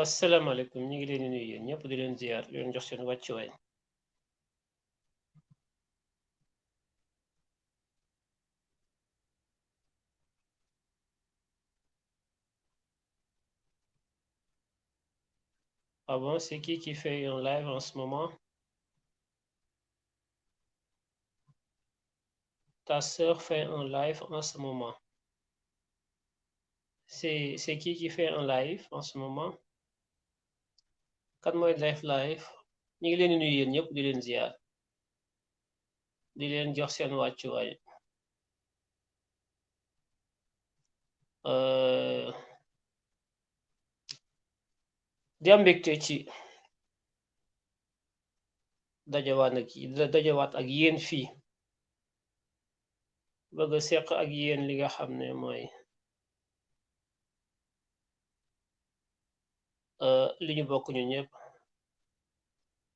asalaamaaleykum ñu ngi leen di nuyu yéen ñëpp di leen ziar di leen jox seen ah bon c'est qui qui fait un live en ce moment ta sœur fait un live en ce moment c'est c'est qui qui fait un live en ce moment kan mooy def live ñu ngi leen nuyu yéen ñëpp di leen ziar. Di leen jox seen wàccuwaay. Di am mbégte ci dajawaat ak dajawaat ak yéen fii. Bëgg seq ak yéen li nga xam ne mooy ñëpp.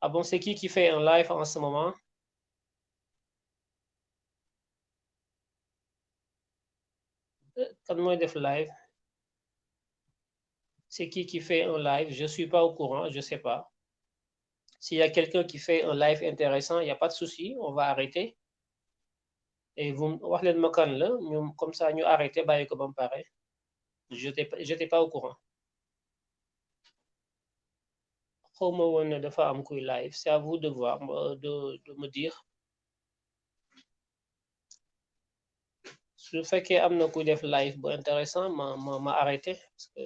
Ah bon c'est qui qui fait un live en ce moment? Kan mooy def live? C'est qui qui fait un live? Je suis pas au courant je sais pas. S'il y a quelqu'un qui fait un live intéressant il y a pas de souci on va arrêter. Et vous wax leen ma comme ça ñu arrêté bàyyi ko ba mu pare. J'étais j'étais pas au courant xawma woon ne dafa am kuy live c'est à vous de voir de de me dire. Su fekkee am na kuy def live bu intéressant ma ma ma arrêté parce que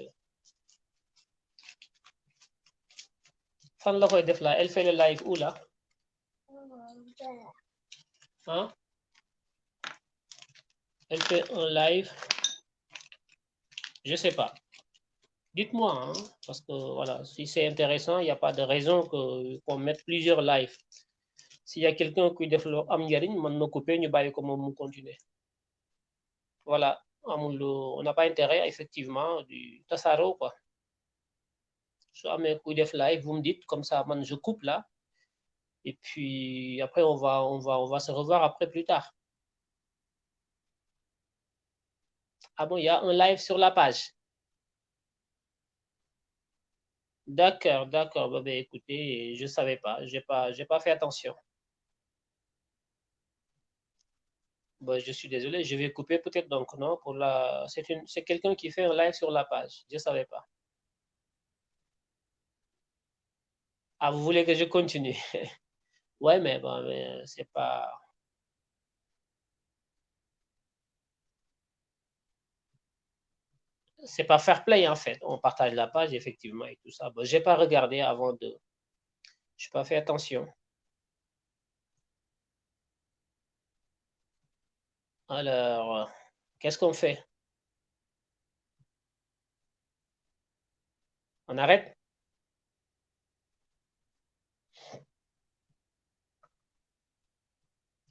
fan la koy def la elle fait le live où là? Hein? Elle fait un live. Je sais pas dites-moi hein, parce que voilà si c'est intéressant il n'y a pas de raison qu'on mette plusieurs lives. S'il y a quelqu'un qui loo am njariñ man na couper ñu bàyyi ko continuer. Voilà on n'a pas intérêt effectivement du tasaaroo quoi. Su amee kuy def live vous me dites comme ça je coupe là. Et puis après on va on va on va se revoir après plus tard. Ah bon il y a un live sur la page D'accord, d'accord. Bah, bah, écoutez, je savais pas. J'ai pas, j'ai pas fait attention. Bah, je suis désolé. Je vais couper peut-être donc non pour la. C'est une, c'est quelqu'un qui fait un live sur la page. Je savais pas. Ah, vous voulez que je continue? Ouais, mais bon, mais c'est pas. C'est pas fair play en fait. On partage la page effectivement et tout ça. Bon, j'ai pas regardé avant de. Je n'ai pas fait attention. Alors, qu'est-ce qu'on fait? On arrête?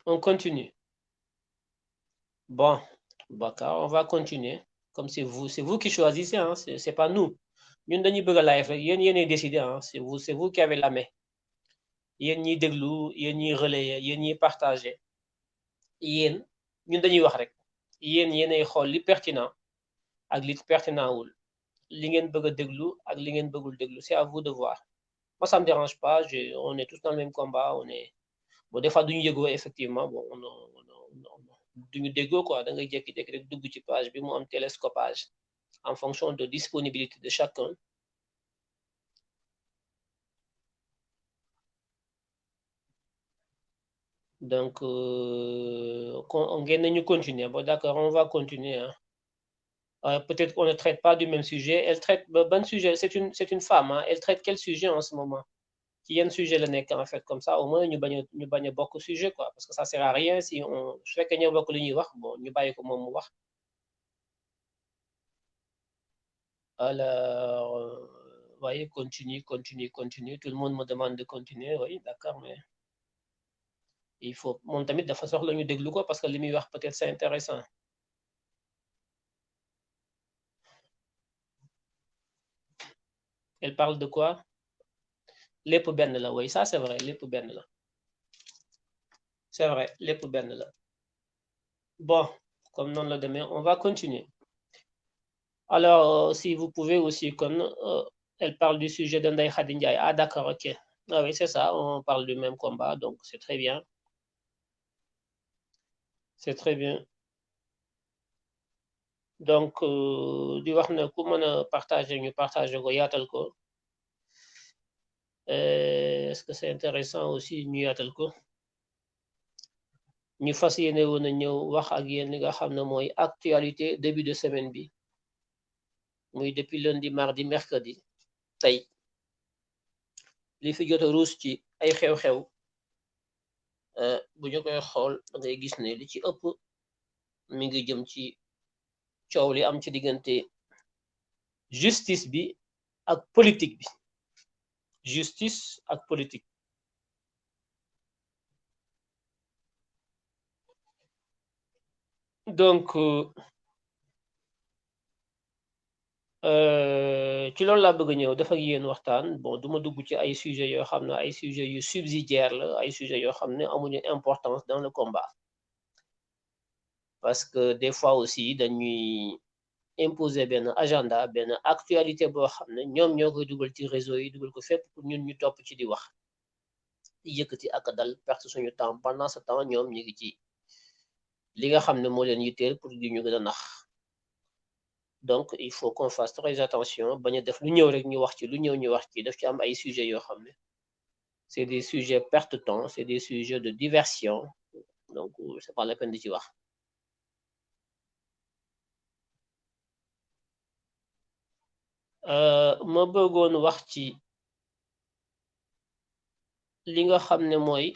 On continue. Bon, on va continuer. Comme c'est vous c'est vous qui choisissez hein c'est pas nous. Ñun dañuy bëgg a live rek yéen yéenay décider hein c'est vous c'est vous qui avez la main. Yéen ñiy déglu yéen ñiy relayer yéen ñiy partager. Yéen ñun dañuy wax rek yéen yéenay xool li pertinent ak li pertinent wul. Li ngeen bëgg a déglu ak li c'est à vous de voir. Moi ça me dérange pas je on est tous dans le même combat on est bon des fois duñu yëgoo effectivement bon on duñu déggoo quoi da ngay jékki-jékki rek dugg ci page bi mu am télescopage en fonction de disponibilité de chacun. Donc ngeen nañu continuer. Bon d'accord on va continuer hein. Euh, peut-être qu'on ne traite pas du même sujet. Elle traite ban sujet c'est une c'est une femme hein. Elle traite quel sujet en ce moment? Ci yenn sujet la nekk en fait comme ça au moins ñu bañ a ñu bañ quoi. Parce que ça sert à rien si on su fekkee ñoo bokk li ñuy wax bon ñu bàyyi ko moom alors euh, voyez continue continue continue. Tout le monde me demande de continuer oui d'accord mais il faut moom tamit dafa soxla ñu déglu ko parce que li muy wax peut-être c'est intéressant. Elle parle de quoi? Lépp benn la oui ça c'est vrai lépp benn la c'est vrai lépp benn la bon comme noonu la demee on va continuer alors si vous pouvez aussi kon Elle parle du sujet de Khadindiaï. Ah, d'accord, ok. Ah oui, c'est ça, on parle du même combat, donc c'est très bien. C'est très bien. Donc, euh, di wax ne ku mën a partager partager Euh, est-ce que c'est intéressant aussi ñu a wax ak li nga xam ne actualité début de semaine bi muy depuis lundi mardi mercredi li fi jot a ruus ci ay xew-xew euh, bu ñu koy da ngay gis ne li ci justice bi ak politique bi justice ak politique. Donc euh, ci loolu laa bëgg a ñëw def ak bon duma dugg ci ay sujets yoo xam ne ay sujets subsidiaire la ay sujets yoo xam ne importance dans le combat. Parce que des fois aussi dañuy imposer benn agenda benn actualité boo xam ne ñoom ñoo koy dugal ci réseau yi dugal ko fépp pour ñun ñu topp ci di wax di yëkkati ak dal perte suñu temps. Pendant ce temps ñoom ñu ngi ci li nga xam ne moo leen yitteel pour di ñu gën a nax. Donc il faut qu'on fasse très attention bañ a def lu ñëw rek ñu wax ci lu ñëw ñu wax ci daf ci am ay sujets yoo xam c'est des sujets perte temps c'est des sujets de diversion. Donc c'est pas la peine di ci wax ma bëggoon wax ci li nga xam ne mooy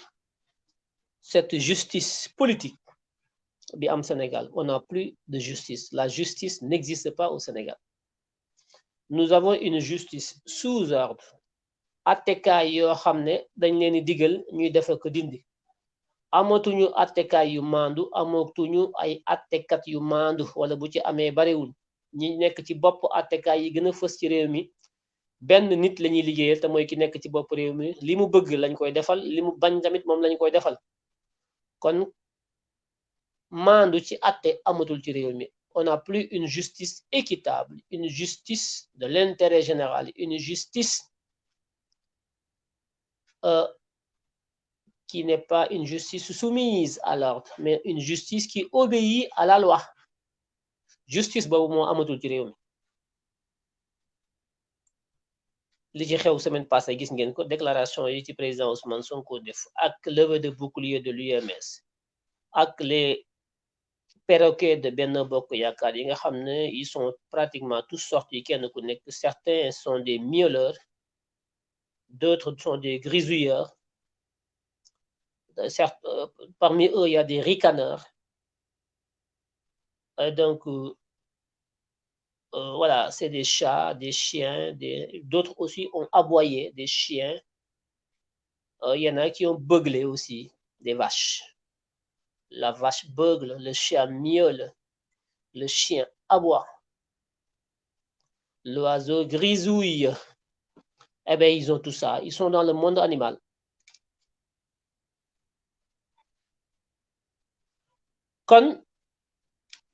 cette justice politique bi am Sénégal. On n'a plus de justice. La justice n'existe pas au Sénégal. Nous avons une justice sous ordre attekaay yoo xam ne dañ leen di digal ñuy def ko dindi. Amatuñu attekaay yu maandu amatuñu ay attekat yu maandu wala bu ci amee barewul ñi nekk ci bopp attekaay yi gën a fës ci réew mi benn nit la ñuy liggéeyal te mooy ki nekk ci bopp réew mi. Li mu bëgg lañ koy defal li mu bañ tamit moom lañ koy defal. Kon maandu ci atte amatul ci réew mi. On n'a plus une justice équitable une justice de l'intérêt général une justice euh, qui n'est pas une justice soumise à l'ordre mais une justice qui obéit à la loi justice boobu moo amatul ci réew mi. Li ci xew semaine passée gis ngeen ko déclaration yi ci président Ousmane Sonko def ak levée de bouclier de l'UMS ak les perroquets de Benno Bokk Yaakaar yi nga ils sont pratiquement tous sortis kenn ku certains sont des miauleurs d'autres sont des grisouilleurs. Certes parmi eux il y a des ricaneurs. Donc Euh, voilà, c'est des chats, des chiens, d'autres aussi ont aboyé, des chiens. Il euh, y en a qui ont beuglé aussi, des vaches. La vache beugle, le chien miaule, le chien aboie, l'oiseau grisouille. Eh bien, ils ont tout ça. Ils sont dans le monde animal.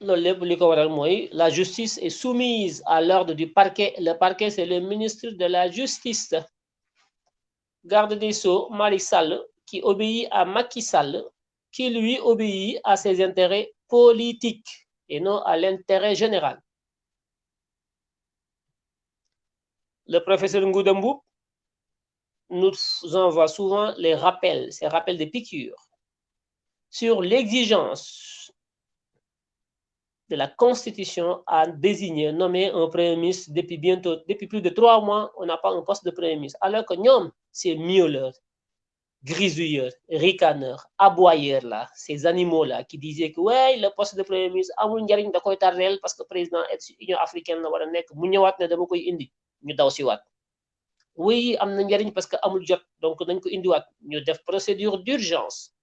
La justice est soumise à l'ordre du parquet. Le parquet c'est le ministre de la justice. Garde des Sceaux Malick Sall qui obéit à Macky Sall qui lui obéit à ses intérêts politiques et non à l'intérêt général. Le professeur Ngouda Mboup nous envoie souvent les rappels ces rappels de piqûres sur l'exigence de la Constitution à désigner, nommer un Premier ministre depuis bientôt, depuis plus de trois mois, on n'a pas un poste de Premier ministre. Alors que nous, ces miauleurs, grisouilleurs, ricaneurs, aboyeurs là, ces animaux-là qui disaient que ouais, le poste de Premier ministre, amul njariñ da koy tardel parce que président Union africaine la war a nekk mu ñëwaat ne dama koy indi ñu daw si waat oui am na parce que amul jot donc nañ ko indiwaat procédure d'urgence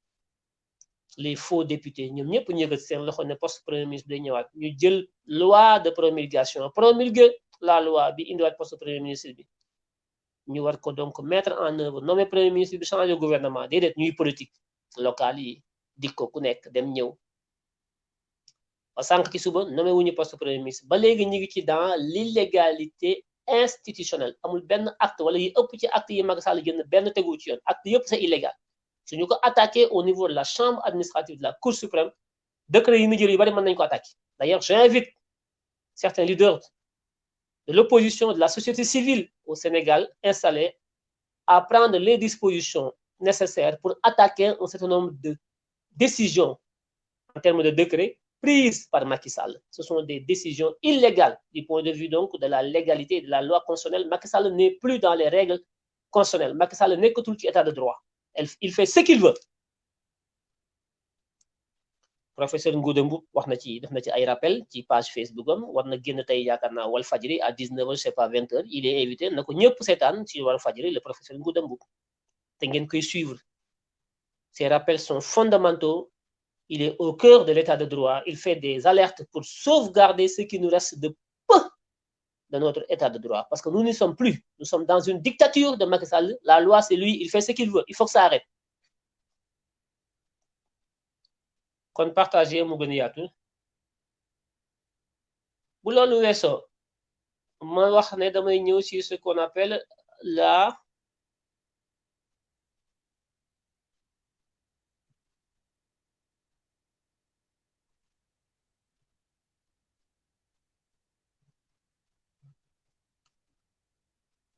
les faux députés. Ñoom ñëpp ñu yëgal seen loxo poste premier ministre day ñëwaat. Ñu jël loi de promulgation. Promulguer la loi bi indiwaat poste premier ministre bi. Ñu war donc mettre en œuvre nommer premier ministre bi changer gouvernement. Déedéet ñuy politique locale yi dik ko ku nekk dem ñëw. Ba sànq ci suba nommé wuñu poste premier ministre. Ba léegi ñu dans l'illégalité institutionnel amul benn acte wala yi ëpp ci acte yi Macky Sall génn benn tegu acte yëpp c'est illégal suñu ko attaqué au niveau de la chambre administrative de la cour suprême décret yi mu jël d'ailleurs j'invite certains leaders de l'opposition de la société civile au Sénégal installés à prendre les dispositions nécessaires pour attaquer un certain nombre de décisions en termes de décrets prises par Macky Sall. Ce sont des décisions illégales du point de vue donc de la légalité de la loi constitutionnelle. Macky Sall n'est plus dans les règles constitutionnelles. Macky Sall n'est que tout état de droit. Il fait ce qu'il veut. professeur Ngouda Mboup wax na ci def na rappel ci page Facebook am war na génn tey yaakaar naa à 19h je sais pas 20h il est invité na ko ñëpp seetaan ci Walf Fadjri le professeur Ngouda Mboup te ngeen koy suivre ces rappels sont fondamentaux il est au cœur de l'état de droit il fait des alertes pour sauvegarder ce qui nous reste de de notre état de droit. Parce que nous n'y sommes plus. Nous sommes dans une dictature de Macky Sall. La loi c'est lui. Il fait ce qu'il veut. Il faut que ça arrête. Kon partager mu gën a yaatu. Bu loolu weesoo ma wax ne ce qu'on appelle la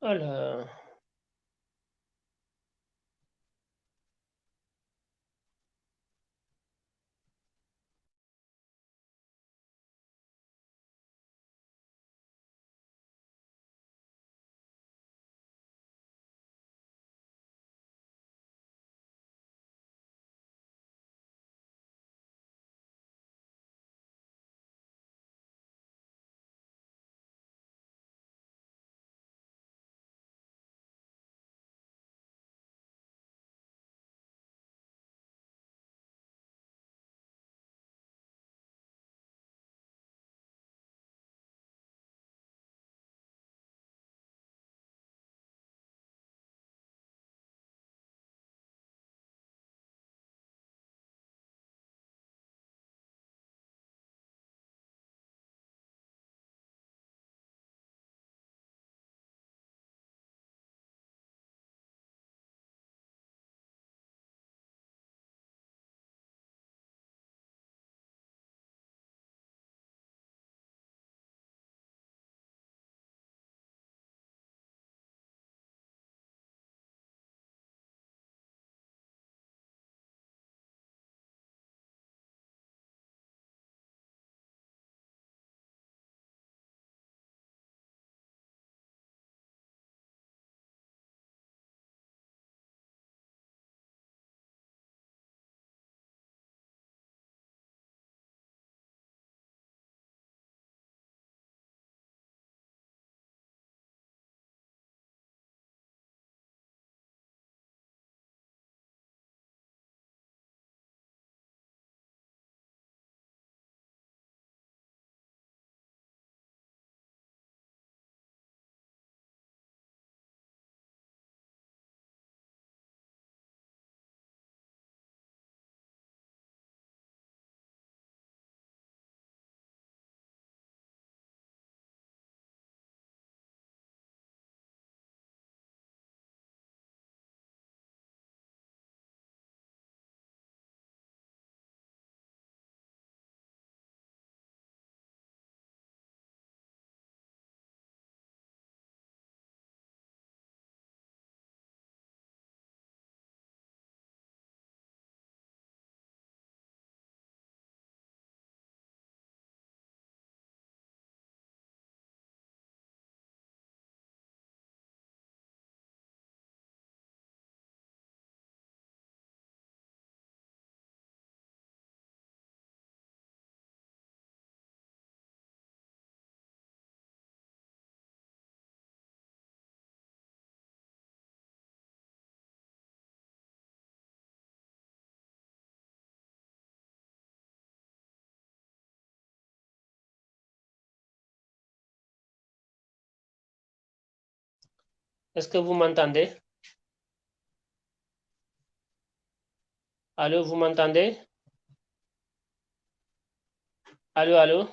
alors Est-ce que vous m'entendez? Allô, vous m'entendez? Allô, allô?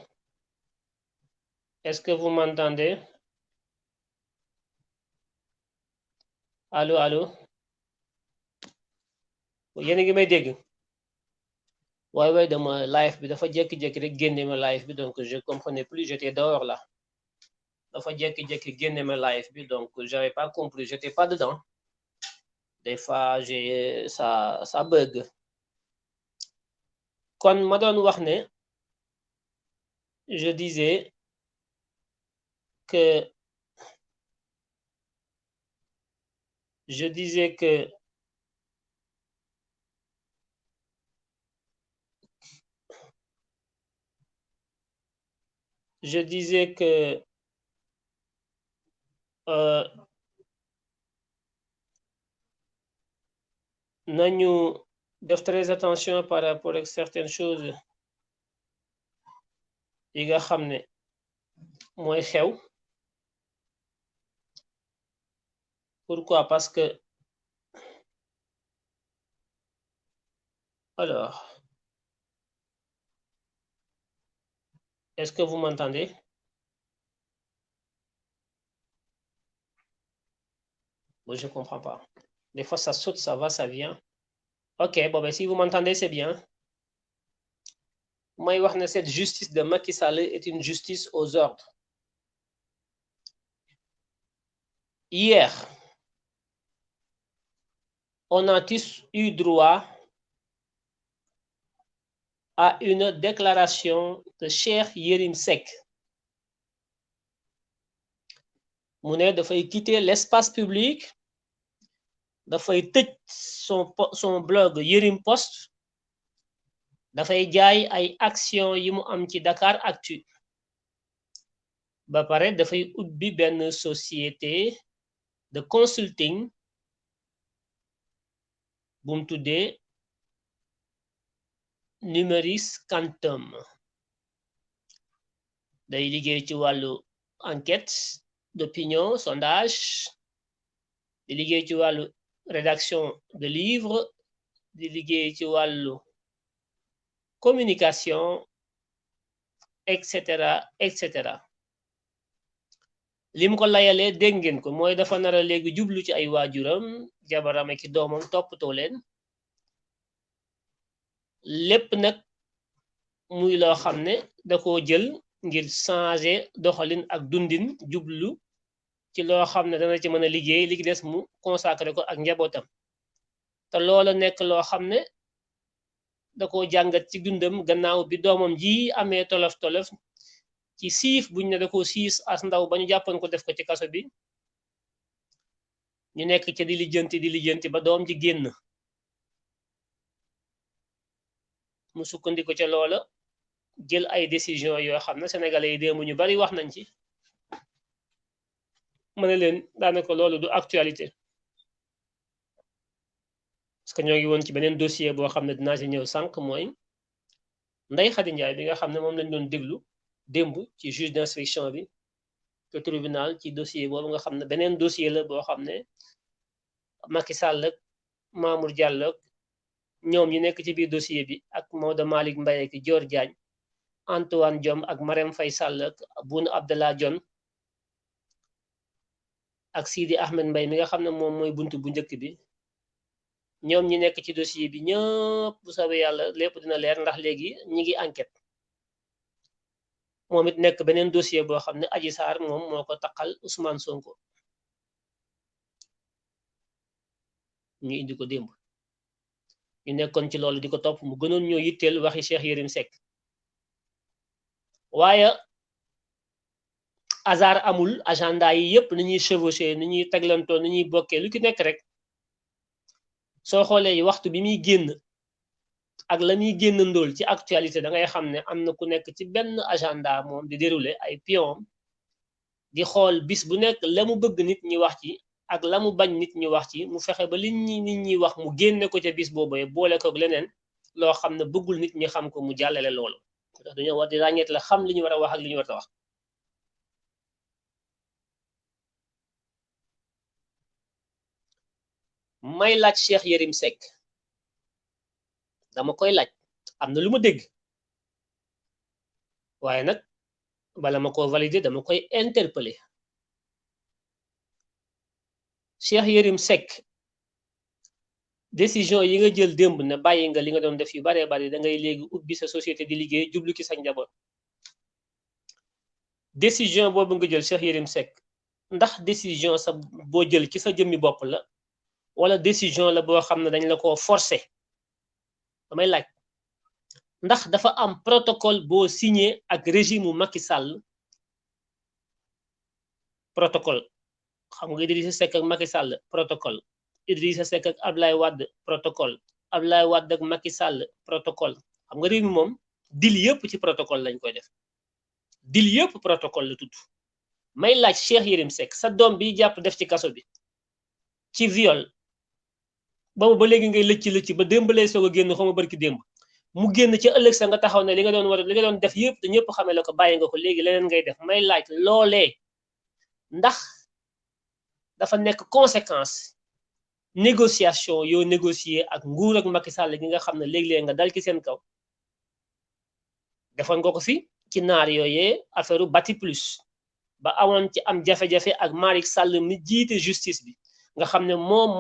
Est-ce que vous m'entendez? Allo allo yéen a ngi may dégg. Waaye waaye dama live bi dafa jékki-jékki rek génne ma live donc je comprenais plus j'étais dehors là dafa jékki-jékki ma live bi donc j'avais pas compris j'étais pas dedans. Des fois j'ai ça ça bug. Kon ma doon je disais que je disais que je disais que nañu def très attention par rapport ak certaines choses yi nga xam ne mooy xew pourquoi parce que alors est-ce que vous m'entendez Moi, je comprends pas. Des fois, ça saute, ça va, ça vient. Ok, bon, ben, si vous m'entendez, c'est bien. Moi, ne cette justice de Macky Sall est une justice aux ordres. Hier, on a tous eu droit à une déclaration de Cheikh Yérim Seck. mu ne dafay quitter l'espace public dafay son son blog Yérim Post. Dafay jaay ay action yi mu am ci Dakar Actu. Ba pare dafay ubbi benn société de consulting bu mu Numeris Quantum. Day liggéey ci wàllu enquête d'opinion sondage. Di liggéey ci rédaction de livres liggéey ci wàllu communication et cetera et cetera. Lim ko layalee ko mooy dafa nara léegi jublu ci ay waajuram ci loo xam ne dana ci mën a liggéey li des mu consacré ko ak njabootam. Te loola nekk loo xam ne da ko jàngat ci dundam gannaaw bi doomam ji amee tolof tolof ci siif buñ ne da ko siis as ndaw ba ñu jàppoon ko def ko ci kaso bi. Ñu nekk ca di lijjanti di lijjanti ba doom ji génn. Mu sukkandiku ca loola jël ay décision yoo xam ne sénégalais yi démb ñu bari wax nañ ci. Ma ne leen daanaka loolu du actualité parce que ñoo ngi woon ci beneen dossier boo xam ne dinaa ci ñëw sànq mooy Ndeye bi nga xam ne moom lañ doon déglu démb ci juge d'instruction bi te tribunal ci dossier boobu nga xam ne beneen dossier la boo xam ne Macky Sall ak Mamour Diallo ñoom ñi nekk ci biir dossier bi ak Maodo Malick Mbaye ak Dior Diagne Antoine Diome ak Marème Faye ak Boun Abdallah Dionne ak Sidi Ahmed Mbaye mi nga xam ne moom mooy buntu bu njëkk bi. Ñoom ñi nekk ci dossier bi ñëpp bu soobee yàlla lépp dina leer ndax léegi ñi ngi enquête. Moom it nekk beneen dossier boo xam ne Adji Sarr moom moo ko taqal Ousmane Sonko. Ñu indi ko démb. Ñu nekkoon ci loolu di ko topp mu gënoon ñoo yitteel waxi Cheikh Yérim Seck. Waaye hasard amul agenda yi yépp ni ñuy chevauché ni ñuy teglantoo ni ñuy bokkee lu ki nekk rek soo xoolee waxtu bi muy génn ak la muy génn ndóol ci actualité da ngay xam ne am na ku nekk ci benn agenda moom di dérouler ay pion di xool bis bu nekk la mu bëgg nit ñi wax ci ak la mu bañ nit ñi wax ci mu fexe ba li ñi nit ñi wax mu génne ko ca bis boobu boole ko leneen loo xam ne bëggul nit ñi xam ko mu jàllale loolu dañoo war di la xam li ñu war a wax ak li ñu war a wax may laaj Cheikh Yérim Seck. Dama koy laaj. Am na lu ma dégg. Waaye nag bala ma ko valider dama koy interpeller. Cheikh Yérim Seck décision yi nga jël démb ne bàyyi nga li nga doon def yu baree bari da ngay léegi ubbi sa société di liggéey jublu ci sa njaboot. Décision boobu nga jël Cheikh Yérim Seck ndax décision sa boo jël ci sa jëmmi bopp la wala décision la boo xam ne dañ la ko forcer. Damay laaj ndax dafa am protocole boo signé ak régime protocole. Xam nga Idrissa protocole. Idrissa Seck ak Ablaye protocole. Ablaye Wade ak Macky protocole. Xam nga protocole lañ koy def. Protocole la tudd. May laaj Cheikh Yérim Seck sa viol boobu ba léegi ngay lëcc lëcc ba démb lay soog a génn xaw ma démb. Mu génn ci ëllëg sa nga taxaw ne li nga doon war li nga doon def yëpp te ñëpp xamee la ko bàyyi nga ko léegi leneen ngay def. May laaj loolee ndax dafa nekk conséquence négociation yoo négocier ak nguur ak Macky Sall gi nga xam ne léeg-léeg nga dal ci seen kaw. Defoon nga ko fi ci naar yooyee affaire ba am jafe-jafe ak Malick Sall mi justice nga ne moom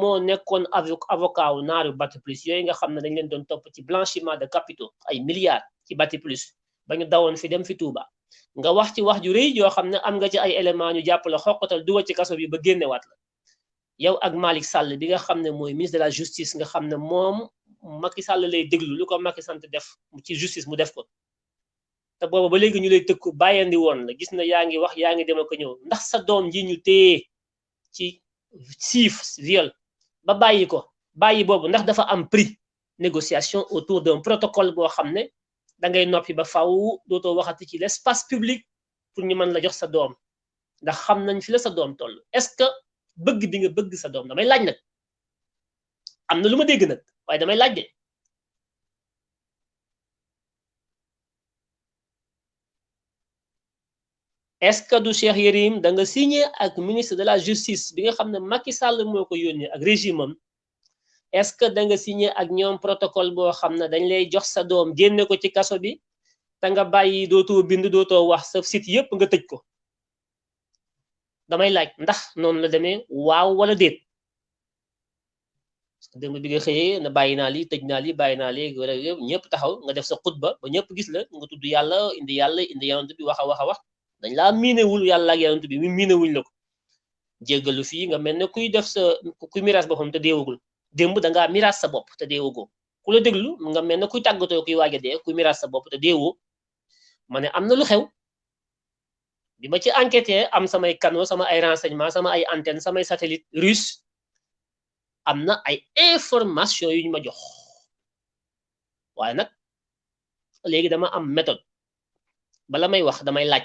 avocat wu naaru bati plus. Yooyu nga xam dañ leen doon blanchiment de capitaux ay milliards ci bati plus ba ñu dawoon fi dem fi Touba. Nga wax ci wax éléments ñu la xoqatal dugal ci kaso bi ba génnewaat la. Yow ak Malick Sall bi nga de la justice nga ne Macky Sall lay déglu lu ko def ci justice mu def ko. Te booba ba léegi ñu lay la. Gis na yaa wax yaa dem ñëw. Ndax siif viol. Ba bàyyi ko. Bàyyi boobu ndax dafa am prix. Négociation autour d'un protocole boo xam ne da ngay noppi ba faw dootoo waxati ci l'espace public pour ñu mën la jox sa doom. Ndax xam nañ fi la sa doom toll. Est-ce que bëgg bi nga bëgg sa doom? Damay laaj nag. Am na lu ma dégg nag waaye damay laaj est-ce que du Cheikh Yérim da nga signé ak ministre de la justice bi nga xam ne Macky Sall moo ko yónnee ak régime am. Est-ce que da nga signé ak ñoom protocole boo xam ne dañ lay jox sa doom génne ko ci kaso bi te nga bàyyi dootoo bind dootoo wax sa site yépp nga tëj ko? Damay laaj ndax noonu la demee waaw wala déet? Démb bi nga xëyee na bàyyi naa lii tëj naa lii bàyyi wala ñëpp taxaw nga def sa xutba ba ñëpp gis la nga tudd yàlla indi yàlla indi yonent bi wax a wax a wax dañ laa miinewul yàlla ak yonent bi mi miinewuñ la ko. Jéggalu fii nga mel ne kuy def sa kuy miraas boppam te deewagul. Démb da ngaa miraas sa bopp te deewagoo. Ku la nga mel ne kuy tàggatoo kuy waaj a dee kuy miraas sa bopp te deewoo. Ma ne am lu xew. Bi ma ci enquêté am samay canaux sama ay renseignement sama ay antenne samay satellite russe am na ay information yu ñu ma jox. Waaye nag léegi dama am méthode. Bala may wax damay laaj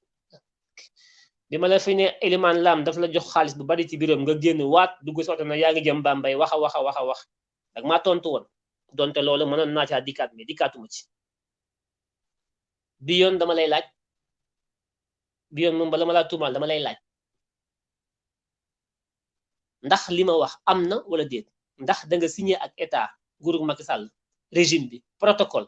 bi ma la fi ne Eliman Lam daf la jox xaalis bu bari ci biiram nga génn waat dugg soto na yaa jëm Bambey wax a wax a wax a wax dag maa tontu woon donte loolu mënoon naa caa dikkaat mais dikkaatuma ci. Bi yoon dama lay laaj bi yoon moom bala ma laa tuumaal dama lay laaj. Ndax li ma wax am na wala déet? Ndax da nga signé ak état nguurug Macky Sall régime bi protocole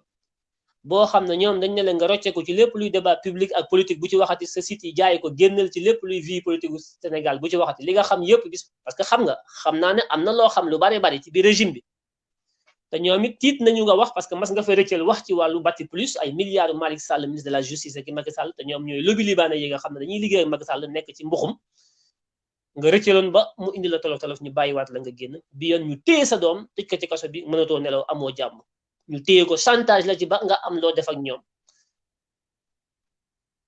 boo xam ne ñoom dañ ne la nga rocceeku ci lépp luy débat public ak politique bu ci waxati sa site yi jaay ko génnal ci lépp luy vie politique Sénégal bu ci waxati. Li nga xam yépp gis parce que xam nga xam naa ne am na loo xam lu bari bari ci biir régime bi. Te ñoom it tiit nañu nga wax parce que mas nga fa rëccal wax ci wàllu bati plus ay milliards Malick Sall ministre de la justice ak Macky Sall te ñoom ñooy lobby libanais yi nga xam dañuy liggéey ak Macky Sall nekk ci mbuxum. Nga rëccaloon ba mu indi la tolof tolof ñu bàyyiwaat la nga génn. Bi yoon ñu téye sa doom tëj ko ci kaso bi mënatoo nelaw amoo jàmm ñu téye ko chantage la ci ba nga am loo def ñoom.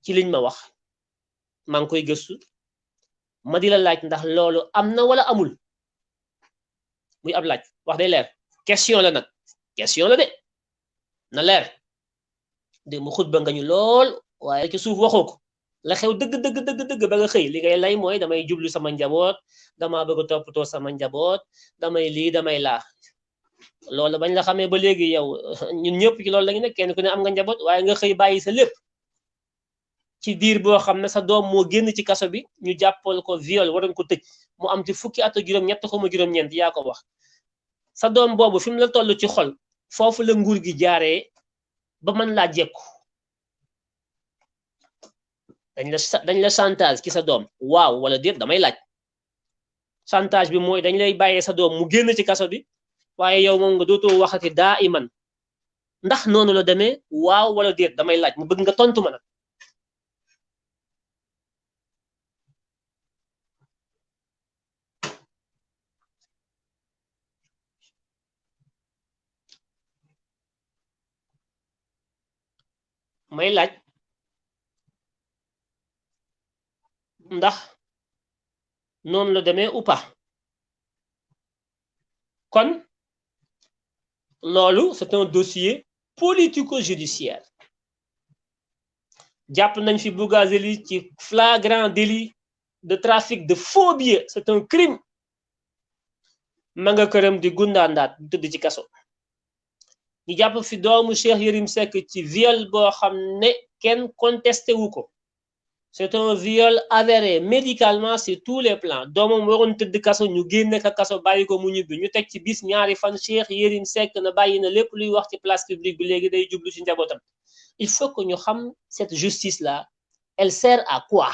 Ci liñ ma wax. Maa ngi koy gëstu. Ma di la laaj ndax loolu am na wala amul. Muy ab laaj. Wax day leer. Question la nag. Question la de. Na leer. De mu xutba nga ñu lool waaye ci suuf waxoo ko. La xew dëgg dëgg dëgg ba nga xëy. Li ngay lay mooy damay jublu sama njaboot damaa bëgg a toppatoo sama njaboot damay lii damay laa. Loolu bañ la xamee ba léegi yow ñun ñëpp ci loolu la ñu nekk kenn ku ne am nga njaboot waaye nga xëy bàyyi sa lépp ci diir boo xam ne sa doom moo génn ci kaso bi ñu jàppal ko viol waroon ko tëj mu am ci fukki at ak juróom-ñett xuma juróom-ñeent yaa ko wax. Sa doom boobu fi mu la toll ci xol foofu la nguur gi jaaree ba mën laa jekku. Dañ la dañ la chantage ci sa doom. Waaw wala déet damay laaj. Chantage bi mooy dañ lay bàyyee sa doom mu génn ci kaso bi waaye yow moom nga dootoo waxati daa iman. ndax noonu la demee? waaw wala déet damay laaj mu bëgg nga tontu ma nag. May laaj. ndax noonu la demee ou kon loolu c'est un dossier politico-judiciaire. Jàpp nañ fi Bougazelli ci flagrant délit de trafic de faux billets. C'est un crime. Ma nga këram di gundaandaat di tëdd ci kaso. Ñu jàpp fi doomu Cheikh Yérim ci viol ne contesté wu c'est un viol avéré. Médicalement sur tous les plans. Doomam waroon tëdd kaso ñu génne ka kaso bàyyi ko mu ñibbi. Ñu teg ci bis ñaari fan Cheikh Yérim Seck na bàyyi na lépp luy wax ci place publique bi léegi day jublu ci njabootam. Il faut que ñu xam cette justice là elle sert à quoi?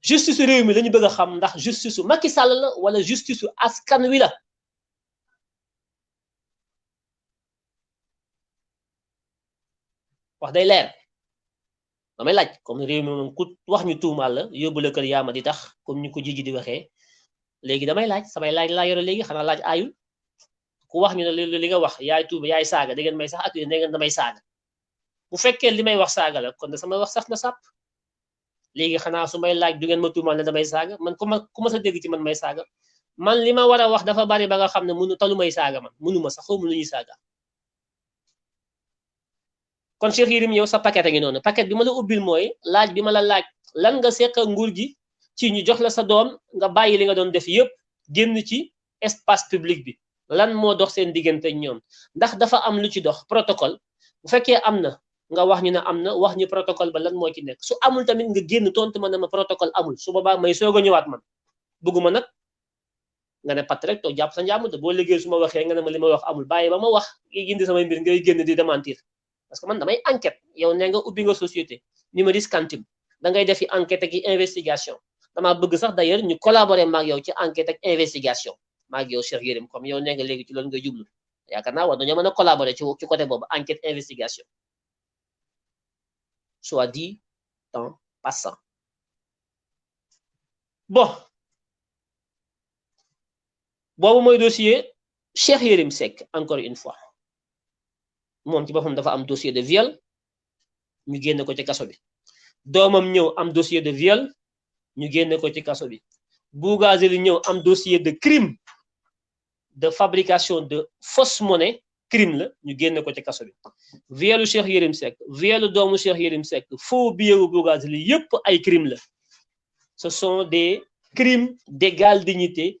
Justice réew mi lañu bëgg a xam ndax justice su Macky Sall la wala justice su askan wi la? Wax day leer damay laaj comme réew mi moom ku wax ñu tuumaal la yóbbu la kër yaama di tax comme ñu ko jiji di waxee. Léegi damay laaj samay laaj laa yore léegi xanaa laaj aayul. Ku wax ñu ne li nga wax yaay tuuba yaay saaga da ngeen may sax accusé da ngeen damay saaga. Bu fekkee li may wax saaga la kon sama wax sax na sàpp. Léegi xanaa su may laaj du ngeen ma tuumaal ne damay saaga? Man ku ma ku ma sa dégg ci man may saaga? Man li ma war a wax dafa bari ba nga xam ne munu talu may saaga man munu ma sax xaw ma lu ñuy kon Cheikh Yérim yow sa paquet ngi noonu. Paquet bi ma la ubbil mooy laaj bi ma la laaj lan nga seq nguur gi ci ñu jox la sa doom nga bàyyi li nga doon def yépp génn ci espace public bi. Lan moo dox seen diggante ñoom? Ndax dafa am lu ci dox. Protocole. Bu fekkee am na nga wax ñu na wax ñu protocole ba lan moo ci nekk. Su amul tamit nga génn tontu ma ma protocole amul. Su boobaa may soog a ñëwaat man. Bëgguma nag nga ne pat rek toog jàpp sa njàmm te boo liggéey su ma waxee nga ne ma li ma wax amul. Bàyyi ba ma wax indi samay mbir ngay génn di démentir parce que man damay enquête. Yow ne nga ubbi nga société numéris kantim da ngay defi enquête ak investigation. Dama bëgg sax d'ailleurs ñu collaborer maag yow ci enquête ak investigation. Maag yow Cheikh Yérim comme yow ne nga léegi ci loolu nga jublu. Yaakaar naa war dañoo mën a collaborer ci ci côté boobu enquête investigation. Soit dit en passant. Bon. Boobu mooy dossier Cheikh Yérim Seck encore une fois moom ci dafa am dossier de viol ñu génne ko ci kaso bi. Doomam ñëw am dossier de viol ñu génne ko ci kaso bi. Bougazelli ñëw am dossier de crime de fabrication de fausse monnaie crime la ñu génne ko ci kaso bi. Violu Cheikh Yérim Seck violu doomu Cheikh Yérim Seck faux billet wu Bougazelli yépp ay crime la. Ce sont des crimes d'égale dignité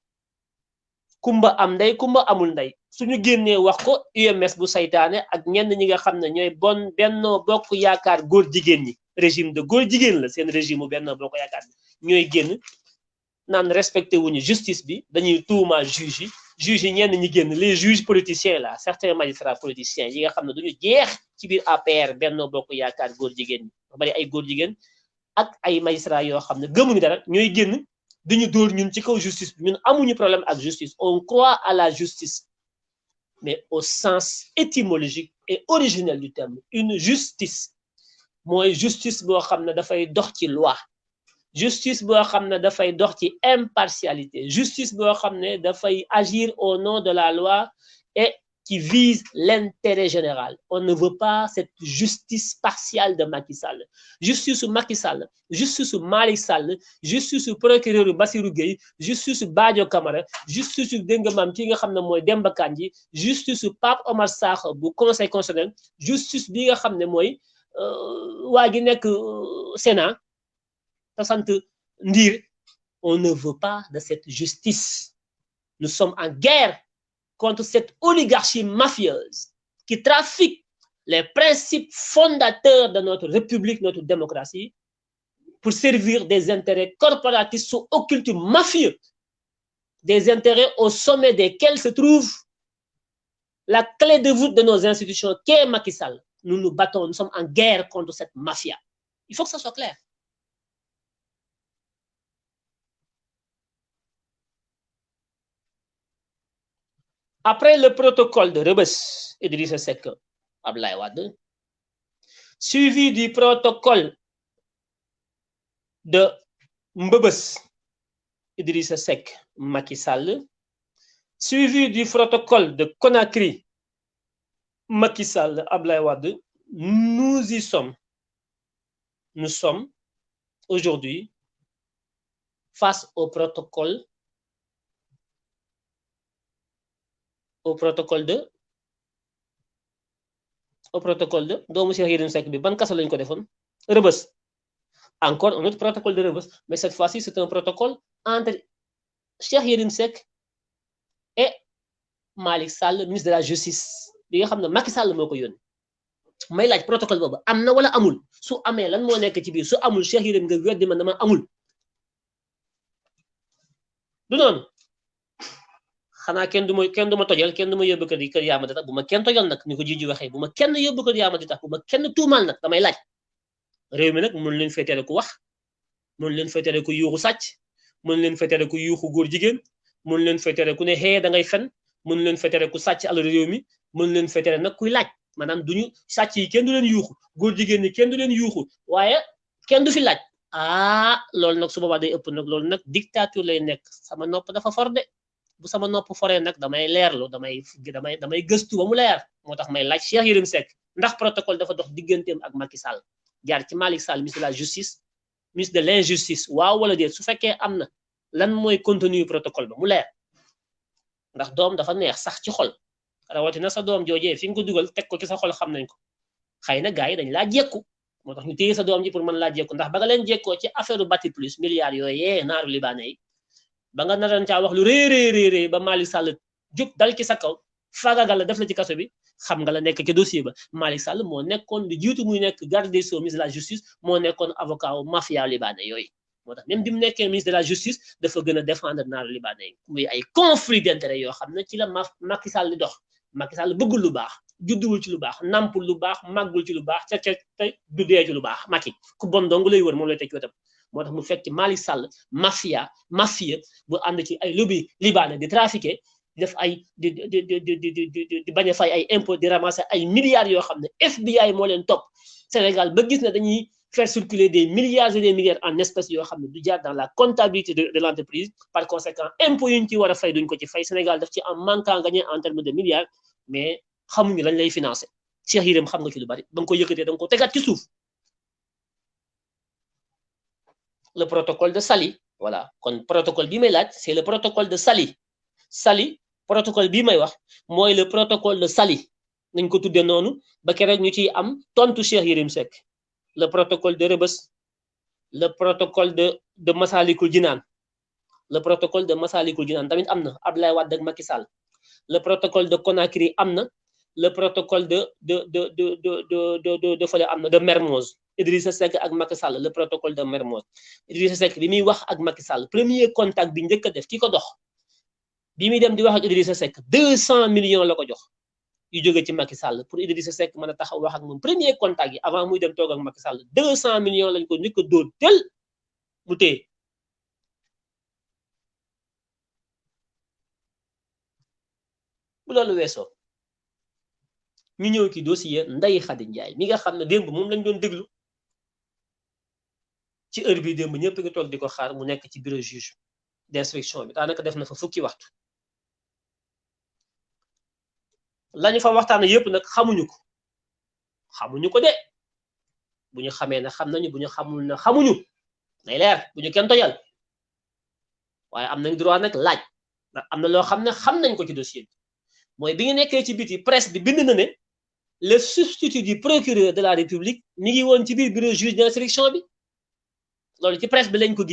kumba am kumba amul ndey suñu génnee wax ko UMS bu saytaane ak ñenn ñi nga xam ne bon bennoo bokk yaakaar góor ñi. Régime de góor jigéen la seen régime bu bennoo bokk yaakaar respecté justice bi dañuy tuumaal juge yi. Juge les juges politiciens certains magistrats politiciens yi nga xam ne duñu jeex ci biir APR bennoo bokk yaakaar góor ñi. Ba bari magistrats yoo xam ne dañu dóor ñun ci kaw justice bi. Ñun amuñu problème ak justice. On croit à la justice. Mais au sens étymologique et originel du terme une justice mooy justice boo xam ne dafay dox ci loi. Justice boo xam ne dafay dox ci impartialité. Justice boo xam ne dafay agir au nom de la loi et qui vise l'intérêt général. On ne veut pas cette justice partiale de Macky Sall. Justice Macky Sall, justice Malik Sall, justice procureur Bassirou Gueye, justice Badio Kamara, justice Dengamam ki nga xamne Demba Kandji, justice Pape Omar Sakho bu conseil constitutionnel, justice bi nga xamne moy euh wa nek Sénat on ne veut pas de cette justice. Nous sommes en guerre contre cette oligarchie mafieuse qui trafique les principes fondateurs de notre république, notre démocratie, pour servir des intérêts corporatistes sous occulte mafieux, des intérêts au sommet desquels se trouve la clé de voûte de nos institutions, qui est Macky. Nous nous battons, nous sommes en guerre contre cette mafia. Il faut que ça soit clair. Après le protocole de Rebus, Idrissa Seck, Ablaye Wade, suivi du protocole de Mbebes, Idrissa Seck, Macky suivi du protocole de Conakry, Macky Sall, nous y sommes. Nous sommes aujourd'hui face au protocole au protocole de au protocole de doomu Cheikh Yérim Seck bi ban kaso lañ ko defoon? Rebeuss encore un autre protocole de Rebeuss mais cette fois-ci c'est un protocole entre Cheikh Yérim Seck et Malick Sall ministre de la justice bi nga xam ne Macky Sall moo ko yónni. May laaj protocole boobu am na wala amul? Su amee lan moo nekk ci biir? Su amul Cheikh Yérim nga weddi man dama amul. Du noonu xanaa kenn du ma kenn du ma tojal kenn du ma yóbbu kër yi kër yaama di tax bu ma kenn tojal nag ni ko jiji waxee bu ma kenn yóbbu kër yaama di tax bu ma kenn tuumaal nag damay laaj. Réew mi nag mën leen féetere ku wax mën leen féetere ku yuuxu sàcc mën leen ku yuuxu góor jigéen mën leen féetere ku ne xee da ngay fen mën leen féetere ku sàcc alal réew mi mën leen féetere nag kuy laaj. Maanaam duñu sàcc yi kenn du leen yuuxu góor jigéen ñi kenn du leen yuuxu waaye kenn du fi laaj. Ah loolu nag su boobaa day ëpp nag loolu nag dictature lay nekk. Sama nopp dafa for de. Bu sama nopp foree nag damay leerlu damay damay damay gëstu ba mu leer. Moo tax may laaj Cheikh ndax protocole dafa dox digganteem ak Macky Sall? Jaar ci Malick Sall ministre de la justice ministre de l'injustice. Waaw wala déet su fekkee am na lan mooy contenu protocole ba mu leer? Ndax doom dafa neex sax ci xol. Rawatina sa doom joojee fi nga ko dugal teg ko ci sa xol xam nañ ko. Xëy na gars yi dañ laa jekku. Moo tax ñu téye sa doom ji pour mën laa jekku. Ndax ba nga affaire milliards yooyee naaru libaane yi ba nga naroon caa wax lu rëy rëy rëy ba Malick Sall jóg dal ci sa kaw faagagal la def la ci kaso bi xam nga la nekk ci dossier ba. Malick Sall moo nekkoon lu jiitu muy nekk garde des sceaux ministre de la justice moo nekkoon avocat wu mafia libaane yooyu. Moo même bi mu ministre de la justice dafa gën a défendre naaru libaane yi. Muy ay conflit d'intérêt yoo xam ne ci la ma Macky Sall di dox. Macky Sall bëggul lu baax judduwul ci lu baax nampul lu baax màggul ci lu baax ca ca te du dee ci lu baax. Macky ku bon dong lay wër moom lay teg wetam moo tax mu fekk Malick Sall mafia mafia bu ànd ci ay lobby libanais di trafiquer def ay di di di di di bañ a fay ay impôt di ramasser ay milliards yoo xam FBI moo leen topp. Sénégal ba gis ne dañuy faire circuler des milliards et des milliards en espèces yoo xam ne du jaar dans la comptabilité de de l'entreprise. Par conséquent impôt yu ñu ci war a fay duñ ko ci fay. Sénégal daf ci am manquant gagné en termes de milliards mais xamuñu lañ lay financer. Cheikh Yérim xam nga ci lu bari ba nga ko yëkkatee da nga ko tegaat ci suuf. Le protocole de Sali. Voilà. Kon protocole c'est le protocole de Sali. Sali protocole bi may wax mooy le protocole de Sali. Nañ ko tuddee noonu ba am tontu le protocole de Rebeuss le protocole de de Massalikul Jinaan. Le protocole de Massalikul Jinaan tamit am na Abdoulaye le protocole de Conakry am na le protocole de de de de de de de de fële am na de Mermoz Idrissa Seck ak Macky Sall le protocole de Mermoz. Idrissa Seck bi muy wax ak Macky Sall premier contact bi a def ki ko dox bi muy dem di wax ak Idrissa Seck 200 millions la ko jox yu jóge ci Macky Sall pour Idrissa Seck mën a taxaw wax ak moom premier contact yi avant muy dem toog ak Macky Sall 200 millions lañ ko a dóor tel mu bu loolu weesoo ñu ñëw ci dossier Ndeye Khady Ndiaye mi nga xam ne démb moom lañ doon déglu ci heure bi le substitut du procureur de la république mi ngi woon ci biir bureau loolu ci presse bi lañ ko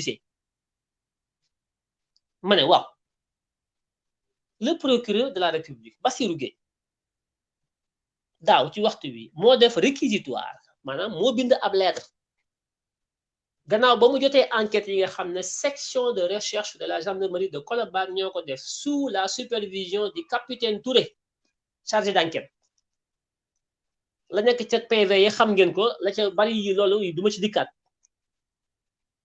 le procureur de la république Bassirou daaw ci waxtu wi moo def réquisitoire maanaam moo bind ab lettre. Gannaaw ba mu enquête yi section de recherche de la gendarmerie de Colobane sous la supervision du capitaine Touré chargé d'enquête. La nekk PV yi xam ngeen ko la ca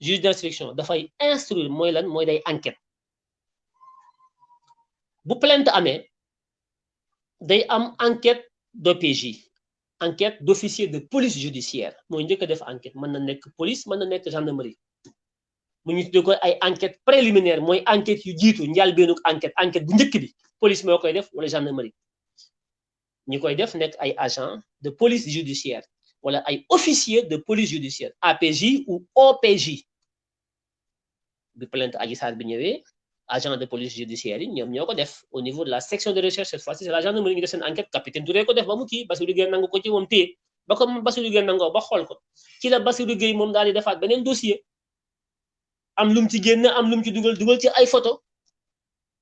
juge d'instruction dafay instruire mooy lan mooy day enquête. Bu plainte amee day am enquête d'OPJ enquête d'officier de police judiciaire. Mooy njëkk a def enquête mën na nekk police mën na nekk gendarmerie. Mu ñu tuddee ko ay enquête préliminaire mooy enquête yu jiitu njëlbéenug enquête enquête bu njëkk bi police moo koy def wala gendarmerie. Ñi koy def nekk ay agent de police judiciaire wala ay officier de police judiciaire APJ ou OPJ bi plainte Adji bi agent de police judiciaire au niveau de la section de recherche cette fois-ci c'est la gendarmerie ñu def enquête capitaine Touré ko def ba mu kii Bassirou Gueye nangu ko ci moom téye. Ba ko Bassirou Gueye nangoo ba xool ko. Ci la Bassirou Gueye moom daal di defaat beneen dossier. Am lu mu ci génn am lu mu ci dugal dugal ci ay photo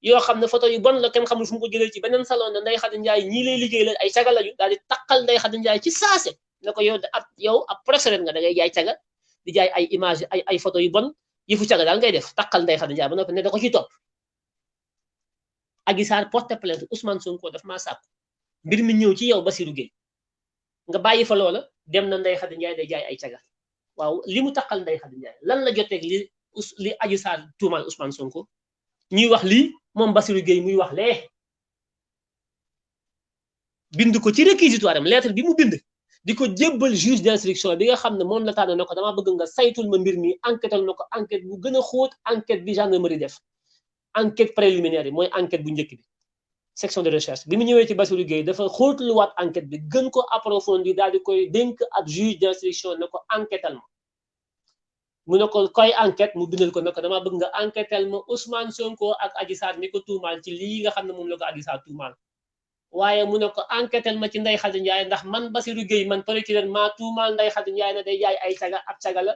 yoo xam ne photo yu bon la kenn xamul fu ko jëlee ci beneen salon ne Ndeye Khady Ndiaye ñii lay liggéey la ay caga lañu daal di takkal Ndeye Khady Ndiaye ci saase. Ne yow yow ab procédure nga da ngay jaay caga di jaay ay image ay ay photo yu yëfu caga daal ngay def takkal Ndeye Khady Ndiaye ba noppi ne da ko ciy topp Adji Sarr porte plainte Ousmane Sonko daf maa sàkku mbir mi ñëw ci yow Bassirou Gueye. Nga bàyyi fa loola dem na Khady Ndiaye day jaay ay caga. Waaw li mu takkal Ndeye Khady Ndiaye lan la li li Adji Sarr Ousmane Sonko? Ñuy wax lii moom Bassirou Gueye muy wax lee. Bind ko ci réquisitoire am lettre bi mu bind di ko juge d'instruction bi nga xam ne moom la tànn na ko dama bëgg nga saytul ma mbir mi enquêtal na ko enquête bu gën a xóot enquête bi gendarmerie def enquête préliminaire yi mooy enquête bu njëkk bi section de recherche bi mu ñëwee ci Bassirou Gueye dafa xóotluwaat enquête bi gën ko approfondir daal di koy dénk ak juge d'instruction ne ko ma mu ne ko koy enquête mu bindal ko ne ko dama bëgg nga enquêtal ma Ousmane Sonko ak Adji Sarr mi ko ci lii nga xam ne moom la ko Adji Sarr tuumaal waaye mu ne ko enquêtal ma ci Ndeye Khady Ndiaye ndax man Bassirou Gueye man procureur maa tuumaal Ndeye Khady Ndiaye ne day jaay ay caga ab caga la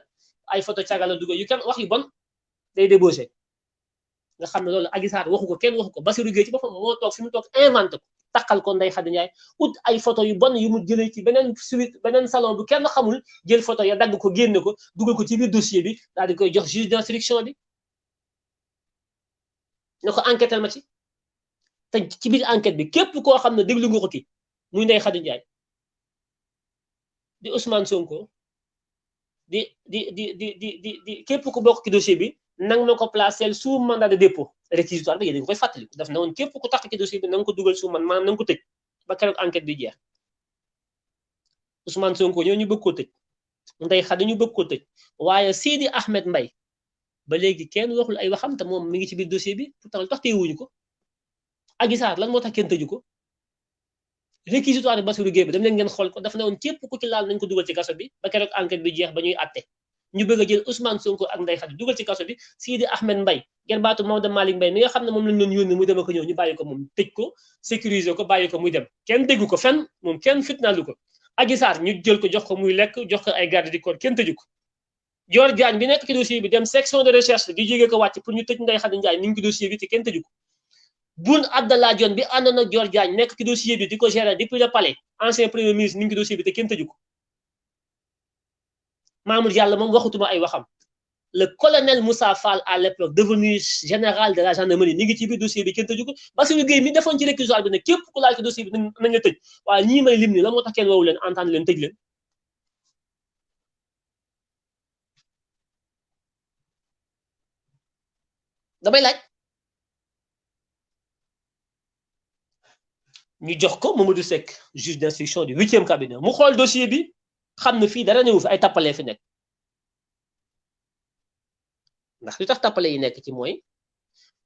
ay photo caga la yu kenn wax yu bon day débauché. Nga xam ne loolu Adji Sarr waxu ko kenn waxu ko. Bassirou Gueye ci boppam moo toog fi mu toog inventé ko takkal ko Ndeye Khady Ndiaye ut ay photo yu bon yu mu jëlee ci beneen suite beneen salon bu kenn xamul jël photo ya dagg ko génne ko dugal ko ci biir dossier bi daal di koy jox juge d'instruction bi. Ne ko ci. Te ci biir enquête bi képp koo xam ne déglu nga ko ki muy Ndeye Khady Ndiaye di Ousmane Sonko di di di di di di di képp ku bokk ci dossier bi nang na ko placer sous mandat de dépôt réquisitoire bi yéen a ngi koy fàttaliku daf na woon képp ku tax ci dossier bi na ko dugal sous man maanaam na ko tëj ba keroog enquête bi jeex. Ousmane Sonko ñoo ñu bëgg koo tëj Ndeye Khady ñu bëgg koo tëj waaye Sidi Ahmed Mbaye ba léegi kenn waxul ay waxam te moom mi ngi ci biir dossier bi pourtant tax teewuñu ko. Adji Sarr moo tax kenn tëju ko? Réquisitoire bi Bassirou Gueye bi xool ko daf ne woon képp ku ci laal nañ ko dugal ci kaso bi ba keroog enquête bi jeex ba ñuy àtte ñu bëgg a jël Ousmane Sonko ak Ndeye Khady dugal ci kaso bi Sidi Ahmed Mbaye ngeen baatu Maodo mi nga xam ne moom lañ doon yónni muy dem ak ñëw ñu bàyyi ko moom tëj ko sécuriser ko bàyyi ko muy dem. Kenn déggu ko fenn moom kenn fitnaalu ko. Adji ñu jël ko jox ko muy lekk jox ko ay garde du corps kenn tëju ko. Dior Diagne bi nekk ci dossier bi dem section de recherche di jógee ko wàcc pour ñu tëj Ndeye Khady Ndiaye mi ngi ci dossier bi te kenn ko. Boun Abdallah Dionne bi àndoon ak Dior Diagne nekk ci dossier bi di ko gérer depuis le palais. Ancien premier ministre mi ngi ci dossier bi te kenn tëju ko. Mamour Diallo moom waxutuma ay waxam. Le colonel Moussa Fall à l'époque devenu général de la gendarmerie ni ngi ci biir dossier bi kenn tëju ko. Bassirou Gueye mi defoon ci réquisitoire bi ne képp ku laal ci dossier bi nañ la tëj. Waaye ñii may lim ni la moo tax kenn woowu leen. Damay laaj. Ñu jox ko Mamadou juge d'instruction du huitième cabinet. Mu xool dossier bi xam ne dara newu fi ay tappalee fi nekk. Ndax li tax tappale yi nekk ci mooy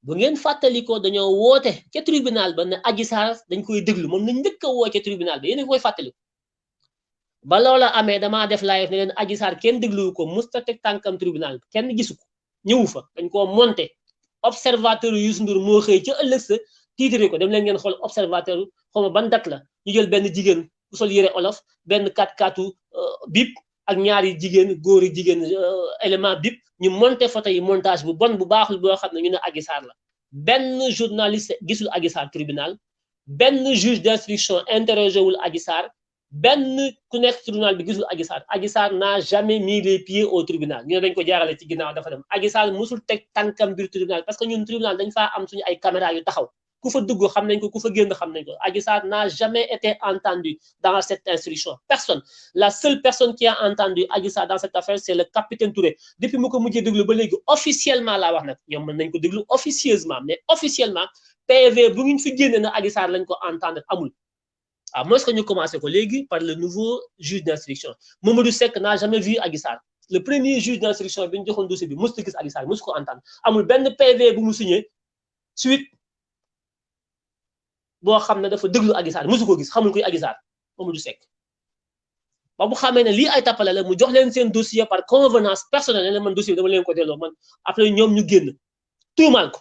bu ngeen tribunal ba ne Adji Sarr dañ koy déglu moom nañ njëkk tribunal ba yéen a koy fàttaliku. Ba loola amee def live ne leen Adji kenn ko musta tribunal kenn gisu ko fa dañ monté. Observateur Youssou Ndour moo xëy ko dem leen ngeen observateur xaw ma ban date la. Ñu jël benn jigéen bu sol yére olof benn kat katu bip ak ñaari jigéen góori jigéen élément bip ñu monté photo yi montage bu bon bu baaxul boo xam ñu ne Adji Sarr la. Benn journaliste gisul Adji tribunal juge d'instruction interrogé wul Adji ku nekk tribunal bi gisul Adji n'a jamais mis les pieds au tribunal. Ñu dañ ko jaarale ci ginnaaw dafa dem. Adji musul teg tànkam biir tribunal parce que ñun tribunal dañ faa am suñu ay caméra yu taxaw ku n'a jamais été entendu dans cette instruction. Personne. La seule personne qui a entendu Adji dans cette affaire c'est le capitaine Touré. Depuis mu ko mujjee déglu ba léegi officiellement wax nag ñoom mën nañ ko officieusement mais officiellement PV bu ñu fi génne na Adji Sarr lañ ko entendre amul. À moins que ñu commencé ko par le nouveau juge d'instruction. Mamadou Seck n'a jamais vu Adji le premier juge d'instruction bi ñu joxoon dossier bi musu gis Adji Sarr musu ko entendre. Amul benn PV bu signé suite boo xam ne dafa déglu Adji Sarr gis xamul kuy Adji Sarr Mamadou ba bu ay la dossier par convenance personnelle ne man dossier dama leen ko man après ñu génn. Ko.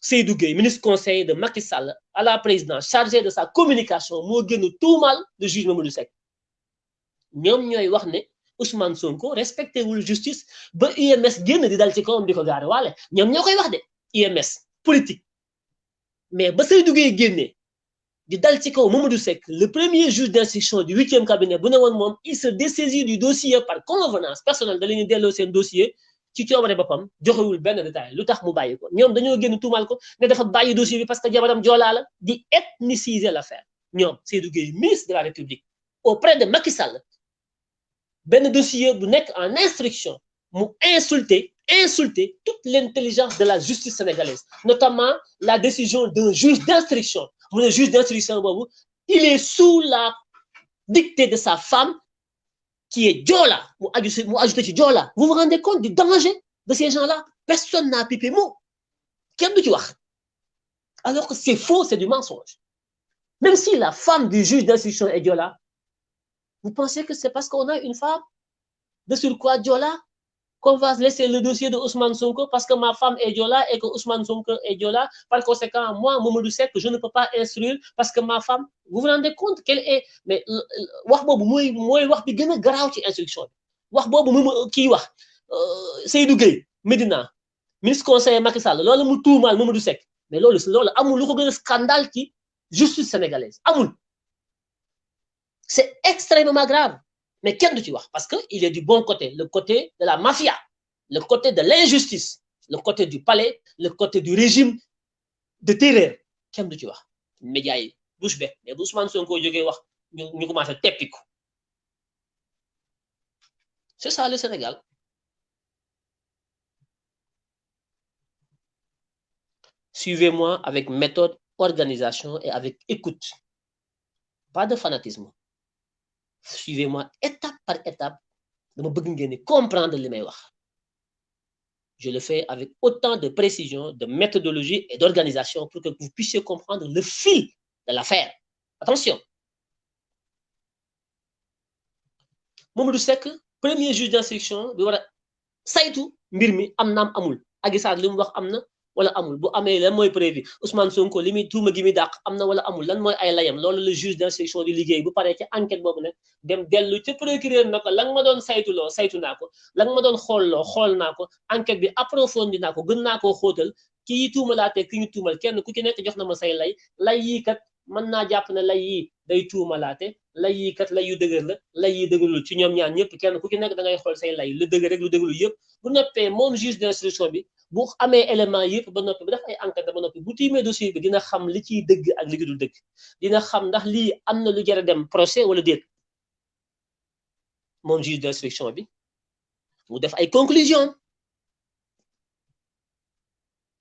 Seydou ministre conseiller de Macky Sall à la présidence chargé de sa communication moo génn tuumaal le juge Mamadou Seck. Ñoom ñooy wax ne Ousmane Sonko respecté wul justice ba UMS génn di dal ci kawam di ko gaare koy wax de UMS politique mais ba Seydou le premier juge d'instruction du huitième cabinet il se dessaisit du dossier par convenance personnelle da leen delloo seen dossier ci coobare boppam joxewul détail lu tax dossier bi parce que jabaram joolaa la ethniciser l'affaire. Ñoom Seydou ministre de la République auprès de Macky Sall benn dossier en instruction mu insulter insulter toute l'intelligence de la justice sénégalaise notamment la décision d'un juge d'instruction. Ne juge d'instruction il est sous la dictée de sa femme qui est Diola Diola vous vous rendez compte du danger de ces gens-là? Personne n'a pipé mot. Alors que c'est faux c'est du mensonge. Même si la femme du juge d'instruction est Diola vous pensez que c'est parce qu'on a une femme? De surcroît Diola qu'on va laisser le dossier de Ousmane Sonko parce que ma femme est Diola et que Ousmane Sonko est Diola. Par conséquent, moi, Mamadou Seck, je ne peux pas instruire parce que ma femme, vous vous rendez compte qu'elle est. Mais, bobu moy moy wax graw ci instruction wax bobu mu ki Medina ministre conseiller Macky Sall lolu mu tuumal Mamadou Seck mais scandale ci justice sénégalaise amul c'est extrêmement grave mais kenn du ci wax parce que il est du bon côté le côté de la mafia le côté de l'injustice le côté du palais le côté du régime de terreur kenn du ci wax. Média yi bouche bée mais c'est ça le Sénégal. Suivez-moi avec méthode organisation et avec écoute. Pas de fanatisme suivez-moi étape par étape. Dama bëgg ngeen ni comprendre li may je le fais avec autant de précision de méthodologie et d'organisation pour que vous puissiez comprendre le fil de l'affaire. Attention. Mamadou Seck premier juge d'instruction bi war a saytu mbir mi am naam amul. Adji Sarr li wala amul. Bu amee lan mooy prévu Ousmane Sonko li muy tuuma gi muy dàq am na wala amul? Lan mooy ay layam? Loolu le juge d'instruction di liggéey. Bu paree ci enquête boobu nag dem dellu ca procureur na ko la ma doon saytuloo saytu naa ko. La nga ma doon xoolloo xool naa ko. Enquête bi approfondi naa ko. Gën naa koo xóotal. Kii tuumalaatee ki ñu tuumal kenn ku ci nekk jox na ma say lay. Lay yii kat mën naa jàpp ne lay yi day tuumalaate lay yi kat lay yu dëgër la lay yi dëgërul ci ñoom ñaar ñëpp kenn ku ci nekk da ngay xool say lay lu dëgër rek lu dëgërul yëpp bu noppee moom juge d'instruction bi bu amee élément yëpp ba noppi ba def ay enquête ba noppi bu tiimee dossier bi dina xam li ciy dëgg ak li dul dëgg dina xam ndax lii am na lu jar a dem procès wala déet moom juge d'instruction bi mu def ay conclusion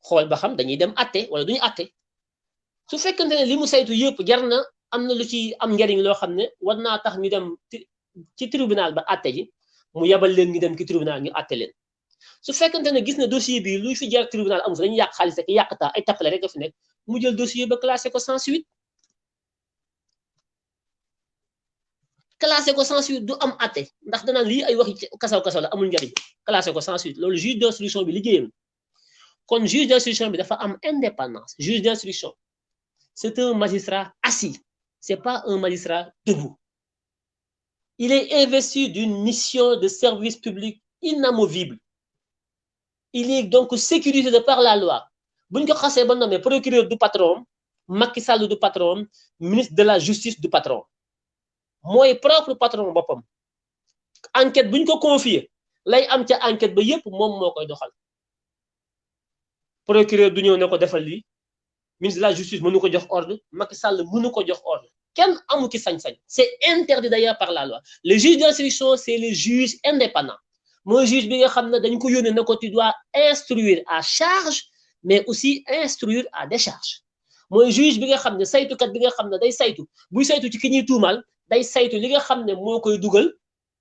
xool ba xam dañuy dem atte wala duñu atte su fekkante ne li mu saytu yëpp jar na am na lu ci am njariñ loo xam ne war naa tax ñu dem ci tribunal ba atte ji mu yebal leen ñu dem ci tribunal ñu atte leen su fekkante ne gis na dossier bi luy fi jar tribunal amul dañuy yàq xaalis rek yàq ay tappale rek fi nekk mu jël dossier ba classé ko sans suite classé ko sans suite du am atte ndax danaan lii ay waxi kasaw kasaw la amul njariñ classé ko sans suite loolu juge d'instruction bi liggéeyam kon juge d'instruction bi dafa am indépendance juge d'instruction c'est un magistrat assis. C'est pas un magistrat debout. Il est investi d'une mission de service public inamovible. Il est donc sécurisé par la loi. Ko xasee ba nommé procureur du patron Macky Sall du patron ministre de la justice du patron. Mooy propre patron boppam. Enquête buñ ko confier lay am ca enquête ba yépp moom moo procureur du ñëw ne ko defal ministre de la justice mënu ko jox ordre Macky Sall mënu ko jox ordre. Kenn amu ci sañ-sañ. C'est interdit d'ailleurs par la loi. Le juge d'instruction c'est le juge indépendant. Mooy juge bi nga xam ne dañ ko yónnee ne ko tu dois instruire à charge mais aussi instruire à décharge. Mooy juge bi nga xam ne saytukat bi nga xam ne day saytu. Buy saytu ci ki ñuy tuumal day saytu li nga xam ne moo koy dugal.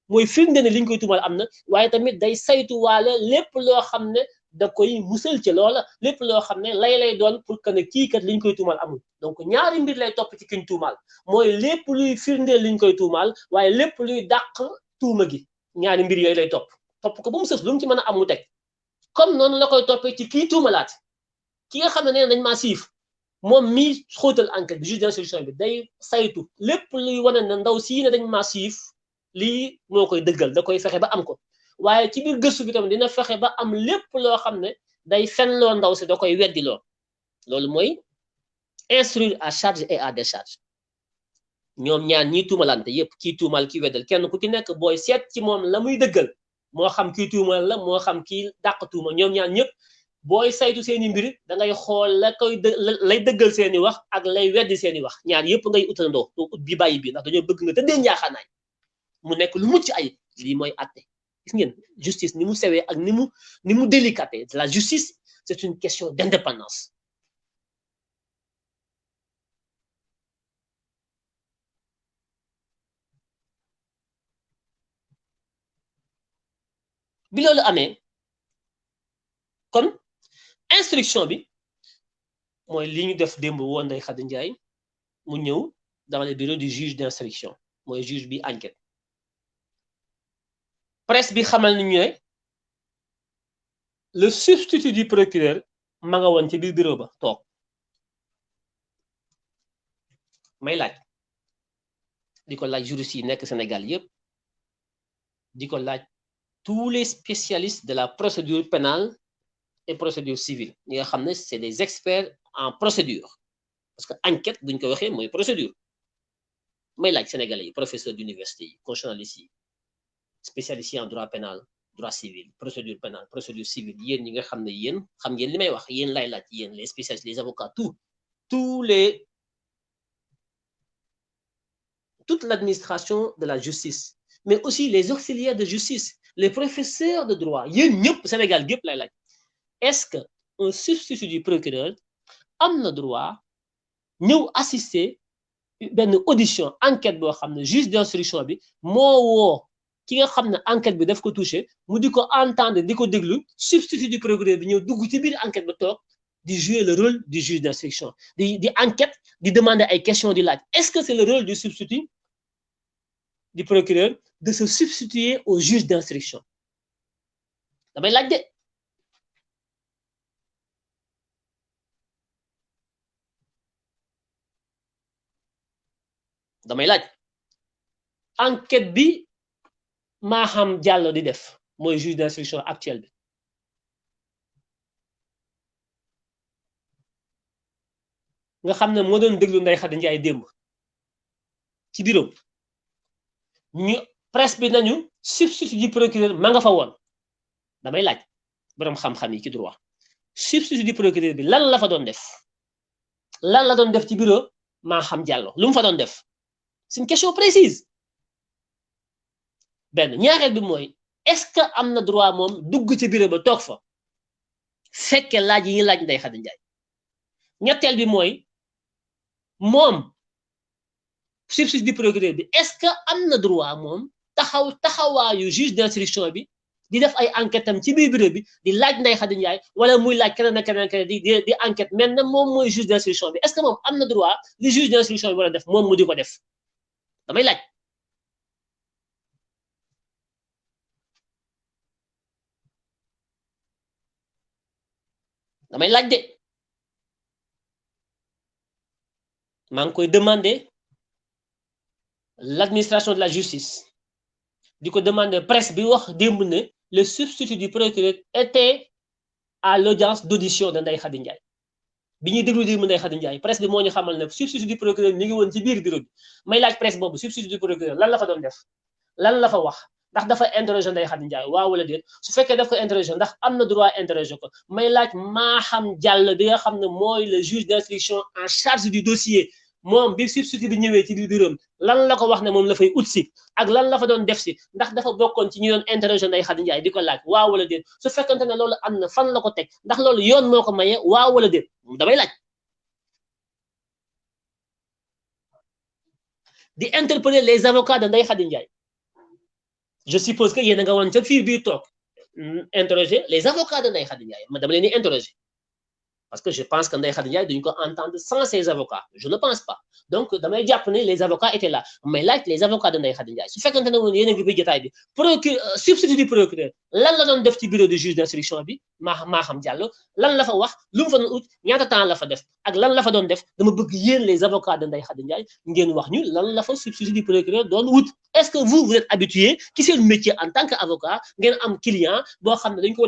Mooy firnde ne li koy tuumal am na tamit day saytu waale lépp loo xam ne da koy musal ci loola lépp loo xam ne lay lay doon pour que ne kii kat liñ koy tuumal amul donc ñaari mbir lay topp ci kiñ tuumal mooy lépp luy firndeel liñ koy tuumal waaye lépp luy dàq tuuma gi ñaari mbir yooyu lay topp topp ko ba mu sës lu mu ci mën a am mu teg comme noonu la koy toppee ci kii tuumalaat ki nga xam ne nee nañ maa siif moom mii xóotal enquête bi juge d'instruction bi day saytu lépp luy wane ne ndaw sii ne dañ maa siif lii moo koy dëggal da koy fexe ba am ko waaye ci biir gëstu bi tamit dina fexe ba am lépp loo xam ne day fenloo ndaw si da koy weddi loo loolu mooy instruire à charge et à décharge ñoom ñaar ñii tuumalante yépp kii tuumal kii weddal kenn ku ci nekk booy seet ci moom la muy dëggal moo xam kii tuumal la moo xam kii dàq tuuma ñoom ñaar ñëpp booy saytu seeni mbir da ngay xool la koy lay dëggal seeni wax ak lay weddi seeni wax ñaar yépp ngay utandoo doo ut bi bàyyi bi ndax dañoo bëgg nga tëddee njaaxaanaay mu nekk lu mucc ay lii mooy atte gis ngeen justice ni mu sewee ni mu ni mu délicaté la justice c'est une question d'indépendance. Bi loolu amee kon instruction bi mooy li ñu def démb woon Ndeye Khady Ndiaye mu dans le bureau du juge d'instruction mooy juge bi enquête presse bi xamal ni ñu ne le substitut du procureur ma nga woon ci biir bureau ba toog. May laaj. Di laaj juriste yi nekk Sénégal laaj tous les spécialistes de la procédure pénale et procédure civile. Ñi nga c'est des experts en procédure. Parce que enquête buñ ko waxee mooy procédure. May laaj sénégalais professeur d'université yi constitutionnalistes yi spécialistes yi en droit pénal droit civil procédure pénale procédure civile. Les spécialistes les avocats tout tous les toute l'administration de la justice mais aussi les auxiliaires de justice les professeurs de droit yéen ñëpp Sénégal gépp lay laaj. Est-ce que un substitut du procureur am na droit ñëw assister benn audition enquête boo xam ne juge d'instruction bi moo woo ki nga xam ne enquête bi daf ko touché mu di ko entendre di ko déglu substitut du procureur bi ñëw dugg ci biir enquête ba toog di jouer le rôle du juge d'instruction di di enquête di demander ay questions di laaj. Est-ce que c'est le rôle du substitut du procureur de se substituer au juge d'instruction? Damay laaj de. Damay laaj. Enquête bi Maham Diallo di def mooy juge d'instruction actuel nga xam ne doon démb ci bureau ñu presse bi nañu substitut du procureur ma nga fa damay laaj xam-xam yi ci droit. Substitut du procureur bi lan la fa doon def? Lan la doon def ci xam Diallo. Lu mu fa doon def? C'est une question précise benn ñaareel bi mooy est-ce que am droit moom dugg ci bureau ba toog fa fekke laaj yi laaj Ndeye Khady Ndiaye ñetteel bi mooy moom substitut du procureur bi est-ce que am droit moom taxaw taxawaayu juge d'instruction bi di def ay enquête am ci biir bureau bi di laaj Ndeye Khady Ndiaye wala muy laaj keneen ak keneen keneen di di enquête mais na moom mooy juge d'instruction bi est-ce que moom am droit li juge d'instruction bi war a def moom mu di ko def damay laaj damay laaj de. Maa ngi koy demander l'administration de la justice di ko demander presse bi wax démb ne le substitut du procureur était à l'audience d'audition de Ndeye Khady Ndiaye. Bi ñuy déglu démb Ndeye Khady Ndiaye presse bi moo xamal ne substitut du procureur ñu ngi woon ci biir bureau may laaj presse boobu substitut du procureur lan la fa doon def? Lan la fa wax? Ndax dafa interroger Ndeye Khady Ndiaye waaw wala su fekkee daf ko interroger ndax am na droit interroger ko may laaj xam jàll bi nga xam ne mooy le juge d'instruction en charge du dossier moom bi substitut bi ñëwee ci biir bureau lan la ko wax ne moom la fay ut si ak lan la fa doon def si ndax dafa bokkoon ci ñu doon interroger Ndeye Khady Ndiaye di ko laaj waaw wala déet su fekkente ne loolu am na fan la ko teg ndax loolu yoon moo ko maye waaw wala déet damay laaj. di interpeller les avocats de Ndeye Khady je suppose que yéen a nga woon ca fiir biir toog interroger les avocats de Ndeye Khady Ndiaye ma interroger parce que je pense que Ndeye Khady entendre sans ses avocats. Je ne pense pas. Donc damay jàpp ne les avocats étaient là. Mais laaj les avocats de Ndeye Khady Ndiaye. A procureur substitut du procureur lan la doon def ci bureau de juge maa maa xam Diallo lan la la fa def? Ak lan la les avocats de lan la du wut. Est-ce que vous vous êtes habitué ci seen métier en tant que avocat ngeen am client boo xam ne dañ ko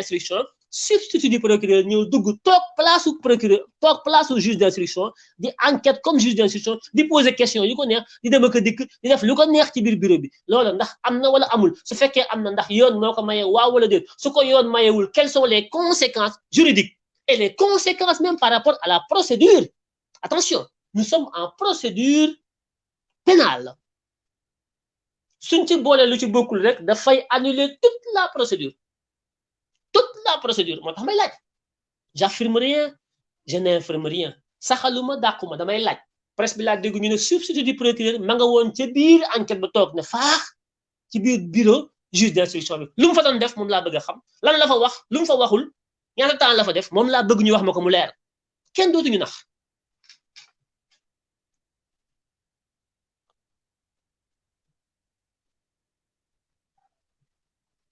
instruction substitut du procureur ñëw dugg toog place su procureur toog place su juge d'instruction di enquête comme juge d'instruction di poser question yu ko neex di dem ak a dikk di def lu ko neex ci biir bureau bi. Loolu ndax am na wala amul? Su fekkee am na ndax yoon moo ko maye waaw wala déet su ko yoon mayewul quelles sont les conséquences juridiques et les conséquences même par rapport à la procédure? Attention nous sommes en procédure pénale. Suñ ci boole lu ci bokkul rek dafay annuler toute la procédure la procédure moo tax may laaj. J'affirme rien je n'infirme rien. Saxaluma dàquma damay laaj. Presse bi laa dégg ñu ne substitut du procureur ma nga woon ca biir enquête ba toog ne faax ci biir bureau juge d'instruction bi. Lu mu fa doon def moom laa bëgg a xam. Lan la fa wax? Lu mu fa waxul? Ñaata temps la fa def? Moom laa bëgg ñu wax ma ko mu leer. Kenn dootuñu nax.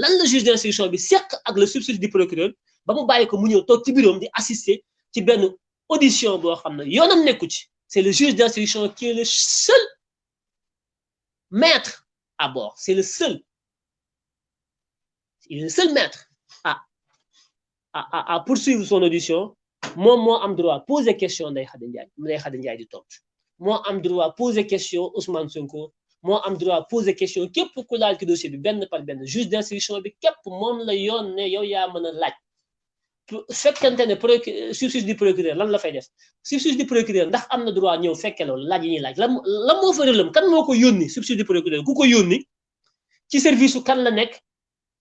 lan la juge d'instruction bi seq ak le substitut du procureur ba mu bàyyi ko mu ñëw toog ci bureau di assister ci benn audition boo xam ne yoonam nekku ci. C'est le juge d'instruction qui est le seul maître à bord. C'est le seul. Il est le seul maître à à à poursuivre son audition. Moom moo am droit poser question Ndeye Khady Ndiaye Ndeye Khady Ndiaye di tontu. Moo am droit poser question Ousmane Sonko moo am droit poser question képp ku laal ci dossier bi benn par benn juge d'instruction bi képp moom la yoon ne yow yaa mën a laaj. Fekkante ne procureur substitut du procureur lan la fay def? Substitut du procureur ndax am na droit ñëw fekke loolu laaj yi ñuy laaj. Lan lan moo fa rëlam kan moo ko yónni? Substitut du procureur ku ko yónni ci service kan la nekk?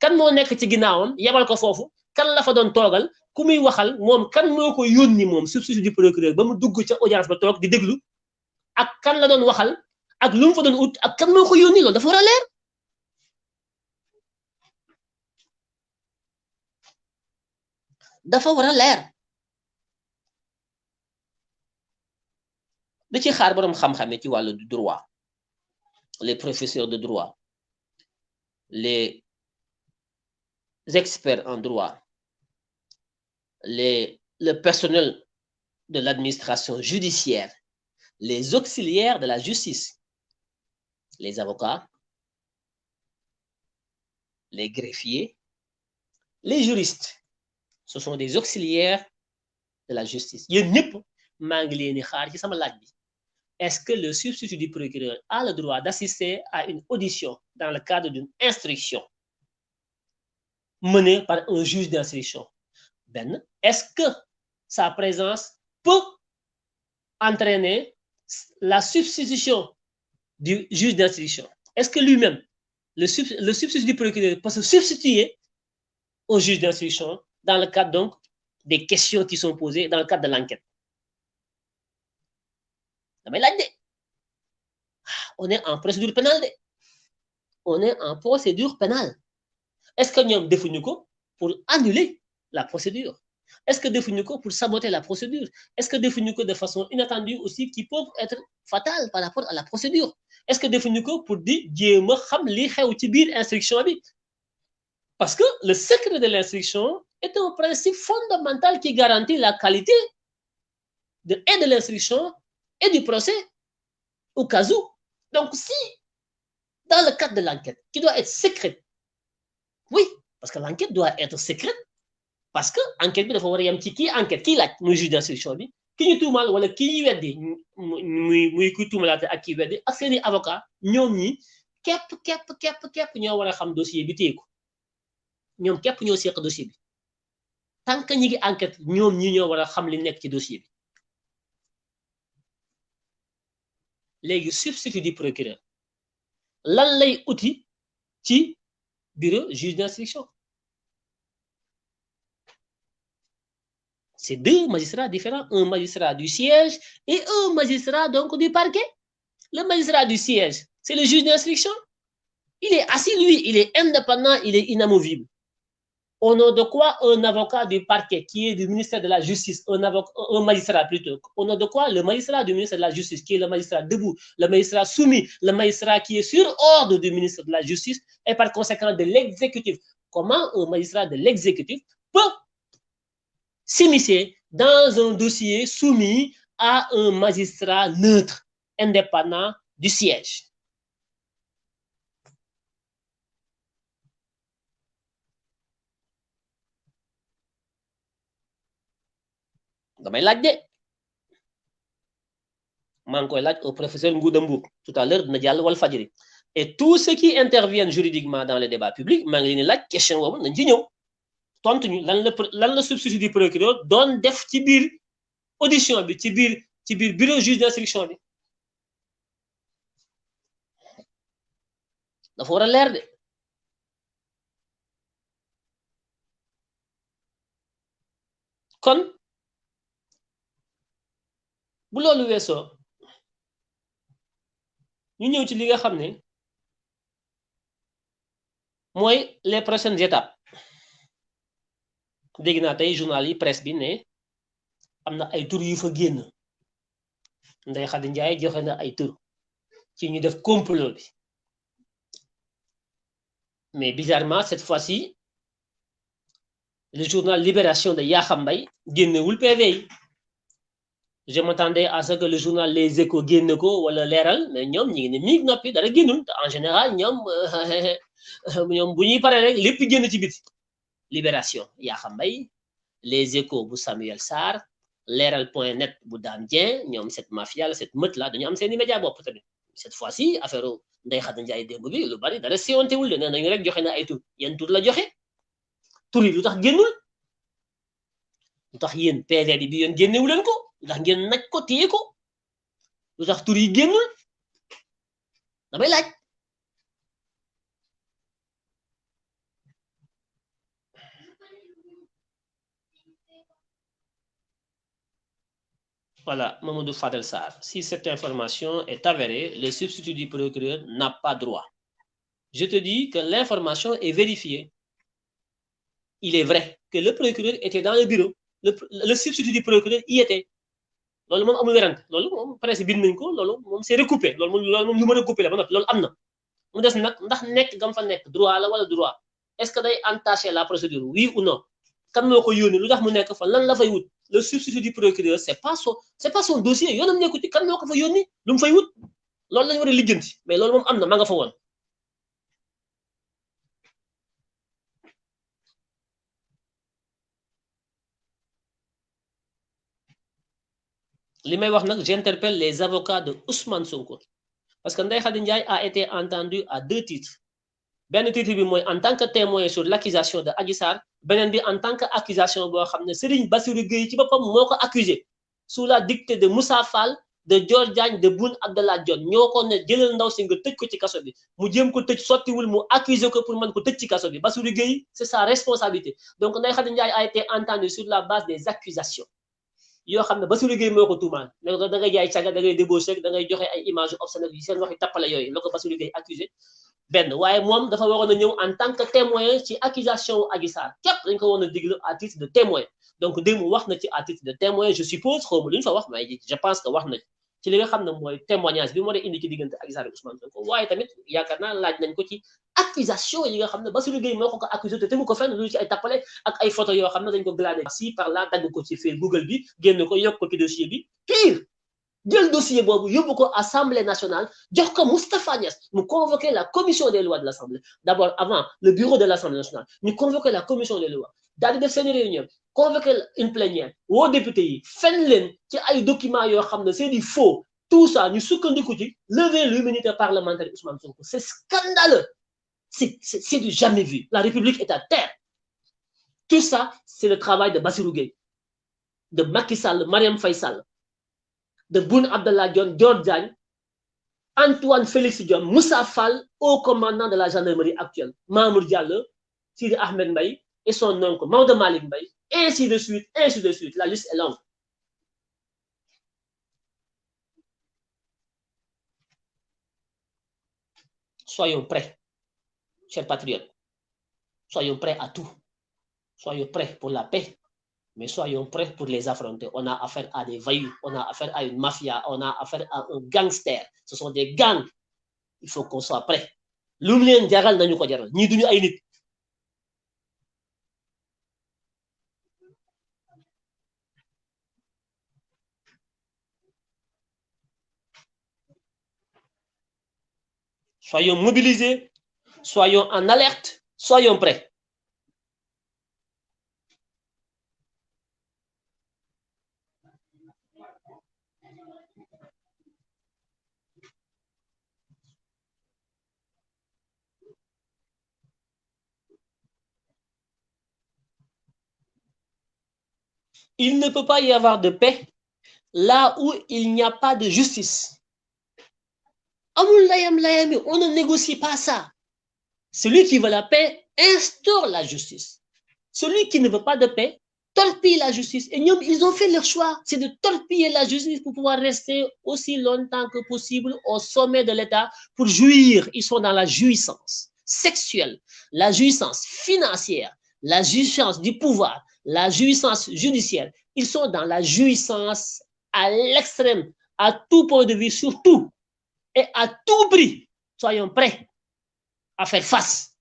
Kan moo nekk ci ginnaawam? Yebal ko foofu. Kan la fa doon toogal? Ku muy waxal moom kan moo ko yónni moom substitut du procureur ba mu dugg ca audience ba toog di déglu? Ak kan la doon waxal ak lu mu fa doon ut ak kan moo ko yónni loolu droit les professeurs de droit les experts en droit les le personnel de l'administration judiciaire les auxiliaires de la justice les avocats les greffiers les juristes. Ce sont des auxiliaires de la justice. Est-ce que le substitut du procureur a le droit d'assister à une audition dans le cadre d'une instruction menée par un juge d'instruction? Est-ce que sa présence peut entraîner la substitution du juge d'instruction. Est-ce que lui-même le, le substitut du procureur peut se substituer au juge d'instruction dans le cadre donc des questions qui sont posées dans le cadre de l'enquête? Damay laaj de on est en procédure pénale on est en procédure pénale. Est-ce que ñoom defuñu ko pour annuler la procédure? Est-ce que ko pour saboter la procédure? Est-ce que ko de façon inattendue aussi qui peuvent être fatales par rapport à la procédure? Est-ce que ko pour di jéem a xam li xew ci biir instruction parce que le secret de l'instruction est un principe fondamental qui garantit la qualité de, et de l'instruction et du procès au cas où. Donc, si, dans le cadre de l'enquête, qui doit être secrète, oui, parce que l'enquête doit être secrète, parce que l'enquête dafa war a ci enquête laaj muy juge d'instruction bi ki ñu tuumaal wala ki muy muy kuy tuumalaate ak ak seeni avocat ñoom a xam dossier bi dossier bi. Tant que ñi ngi enquête ñi ñoo a xam li dossier bi. Léegi du procureur. Lan lay ci bureau juge d'instruction? C'est deux magistrats différents. Un magistrat du siège et un magistrat donc du parquet. Le magistrat du siège c'est le juge d'instruction. Il est assis lui il est indépendant il est inamovible. Au nom de quoi un avocat du parquet qui est du ministère de la Justice, un, magistrat plutôt, au nom de quoi le magistrat du ministère de la Justice, qui est le magistrat debout, le magistrat soumis, le magistrat qui est sur ordre du ministre de la Justice et par conséquent de l'exécutif. Comment un magistrat de l'exécutif peut s'immiscer dans un dossier soumis à un magistrat neutre, indépendant du siège. Damay au professeur tout à l'heure et tous ceux qui interviennent juridiquement dans le débat public maa question tontu ñu lan la lan la substitut du procureur doon def ci biir audition bi ci biir ci biir bureau juge d'instruction bi. Dafa war a leer de. Kon bu loolu weesoo ñu ñëw ci li nga xam ne les prochaines étapes dégg naa tey journal yi presse bi ne am na ay tur yu fa génn. Ndeye Khady Ndiaye joxe na ay tur ci ñu def complot bi. Mais bizarrement cette fois-ci le journal Libération de Yakham Mbaye génnewul PV yi. Je m'attendais à ce que le journal Les Échos génne ko wala leeral mais ñoom ñi ngi ne miig noppi dara génnul. En général ñoom ñoom bu ñuy paree rek lépp génn ci biti Libération. Yakham Les Échos bu Samuel Sarr leeral point net bu Dame cette mafia la cette meute là dañu am tamit. Cette fois-ci affaire Ndeye Khady Ndiaye démb bi lu bari de la génnul? Damay laaj Voilà, Mamadou Fadel Sarr. Si cette information est avérée, le substitut du procureur n'a pas droit. Je te dis que l'information est vérifiée. Il est vrai que le procureur était dans le bureau. Le, substitut du procureur y était. loolu moom amul werante loolu moom presse bind nañ ko loolu moom c'est recoupé loolu moom loolu moom lu mën a coupé la ba noppi loolu am na mu des nag ndax nekk gam fa nekk droit la wala droit? Est-ce que day entacher la procédure oui ou non? Kan moo ko yónni lu tax mu nekk fa? Lan la fay wut? Le substitut du procureur c'est pas son c'est pas son dossier. Yoonam nekku ci kan moo ko fa yónni? Lu mu fay wut? Loolu lañu war mais loolu moom am na ma nga fa woon. J'interpelle les avocats de Ousmane Sonko. Parce que Ndeye a été entendu à deux titres Ben titre bi en tant que témoin sur l'accusation de Adji en tant que accusation xam Serigne Bassirou Gueye accusé sous la dictée de Moussa Fall de Diagne de Boun Abdallah ne jëlal ndaw si nga tëj ko ci kaso bi jéem ko pour ko c'est sa responsabilité. Donc Ndeye Khady Ndiaye a été entendu sur la base des accusations yoo xam ne Bassirou Gueye moo ko ne da ngay jaay caga da ngay débauché da ngay joxe ay image obscènes yi seen waxi tappale yooyu la ko Bassirou Gueye accusé benn. Waaye moom dafa en tant que témoin ci accusation Adji Sarr. Dañ a à titre de témoin. Donc démb wax à titre de témoin. Je suppose xaw fa wax mais je pense que wax na ci. Li nga témoignage dee indi ci Ousmane Sonko. Waaye tamit laaj accusation yi nga accusé te tegu ko fenn lu ci ay ak ay photo si par là ko ci Google bi ko ko ci dossier pire jël dossier boobu yóbbu ko assemblée nationale jox ko Moustapha Niass mu convoqué la commission des lois de l'assemblée. D'abord avant le bureau de l'assemblée nationale ñu convoqué la commission des lois. Daal di def réunion convoqué une plénière woo député yi fen leen ci ay documents yoo xam c'est du faux. Tout ça ñu sukkandiku ci lever l'immunité parlementaire c'est scandaleux. C'est du jamais vu. La République est à terre. Tout ça, c'est le travail de Bassirou de Macky Sall, Mariam Faisal, de Boun Abdallah Dior Antoine Félix Dion, Moussa Fall, haut commandant de la gendarmerie actuelle, Mamour Diallo, Sidi Ahmed Mbaye et son oncle Maud Mbaye, ainsi de suite, ainsi de suite. La liste est longue. Soyons prêts chers patriotes, soyons prêts à tout. Soyons prêts pour la paix, mais soyons prêts pour les affronter. On a affaire à des vaillous, on a affaire à une mafia, on a affaire à un gangster. Ce sont des gangs. Il faut qu'on soit prêts. Soyons mobilisés soyons en alerte, soyons prêts. Il ne peut pas y avoir de paix là où il n'y a pas de justice. On ne négocie pas ça. Celui qui veut la paix instaure la justice. Celui qui ne veut pas de paix torpille la justice. Et ils ont fait leur choix, c'est de torpiller la justice pour pouvoir rester aussi longtemps que possible au sommet de l'État pour jouir. Ils sont dans la jouissance sexuelle, la jouissance financière, la jouissance du pouvoir, la jouissance judiciaire. Ils sont dans la jouissance à l'extrême, à tout point de vue, surtout, et à tout prix. Soyons prêts à faire face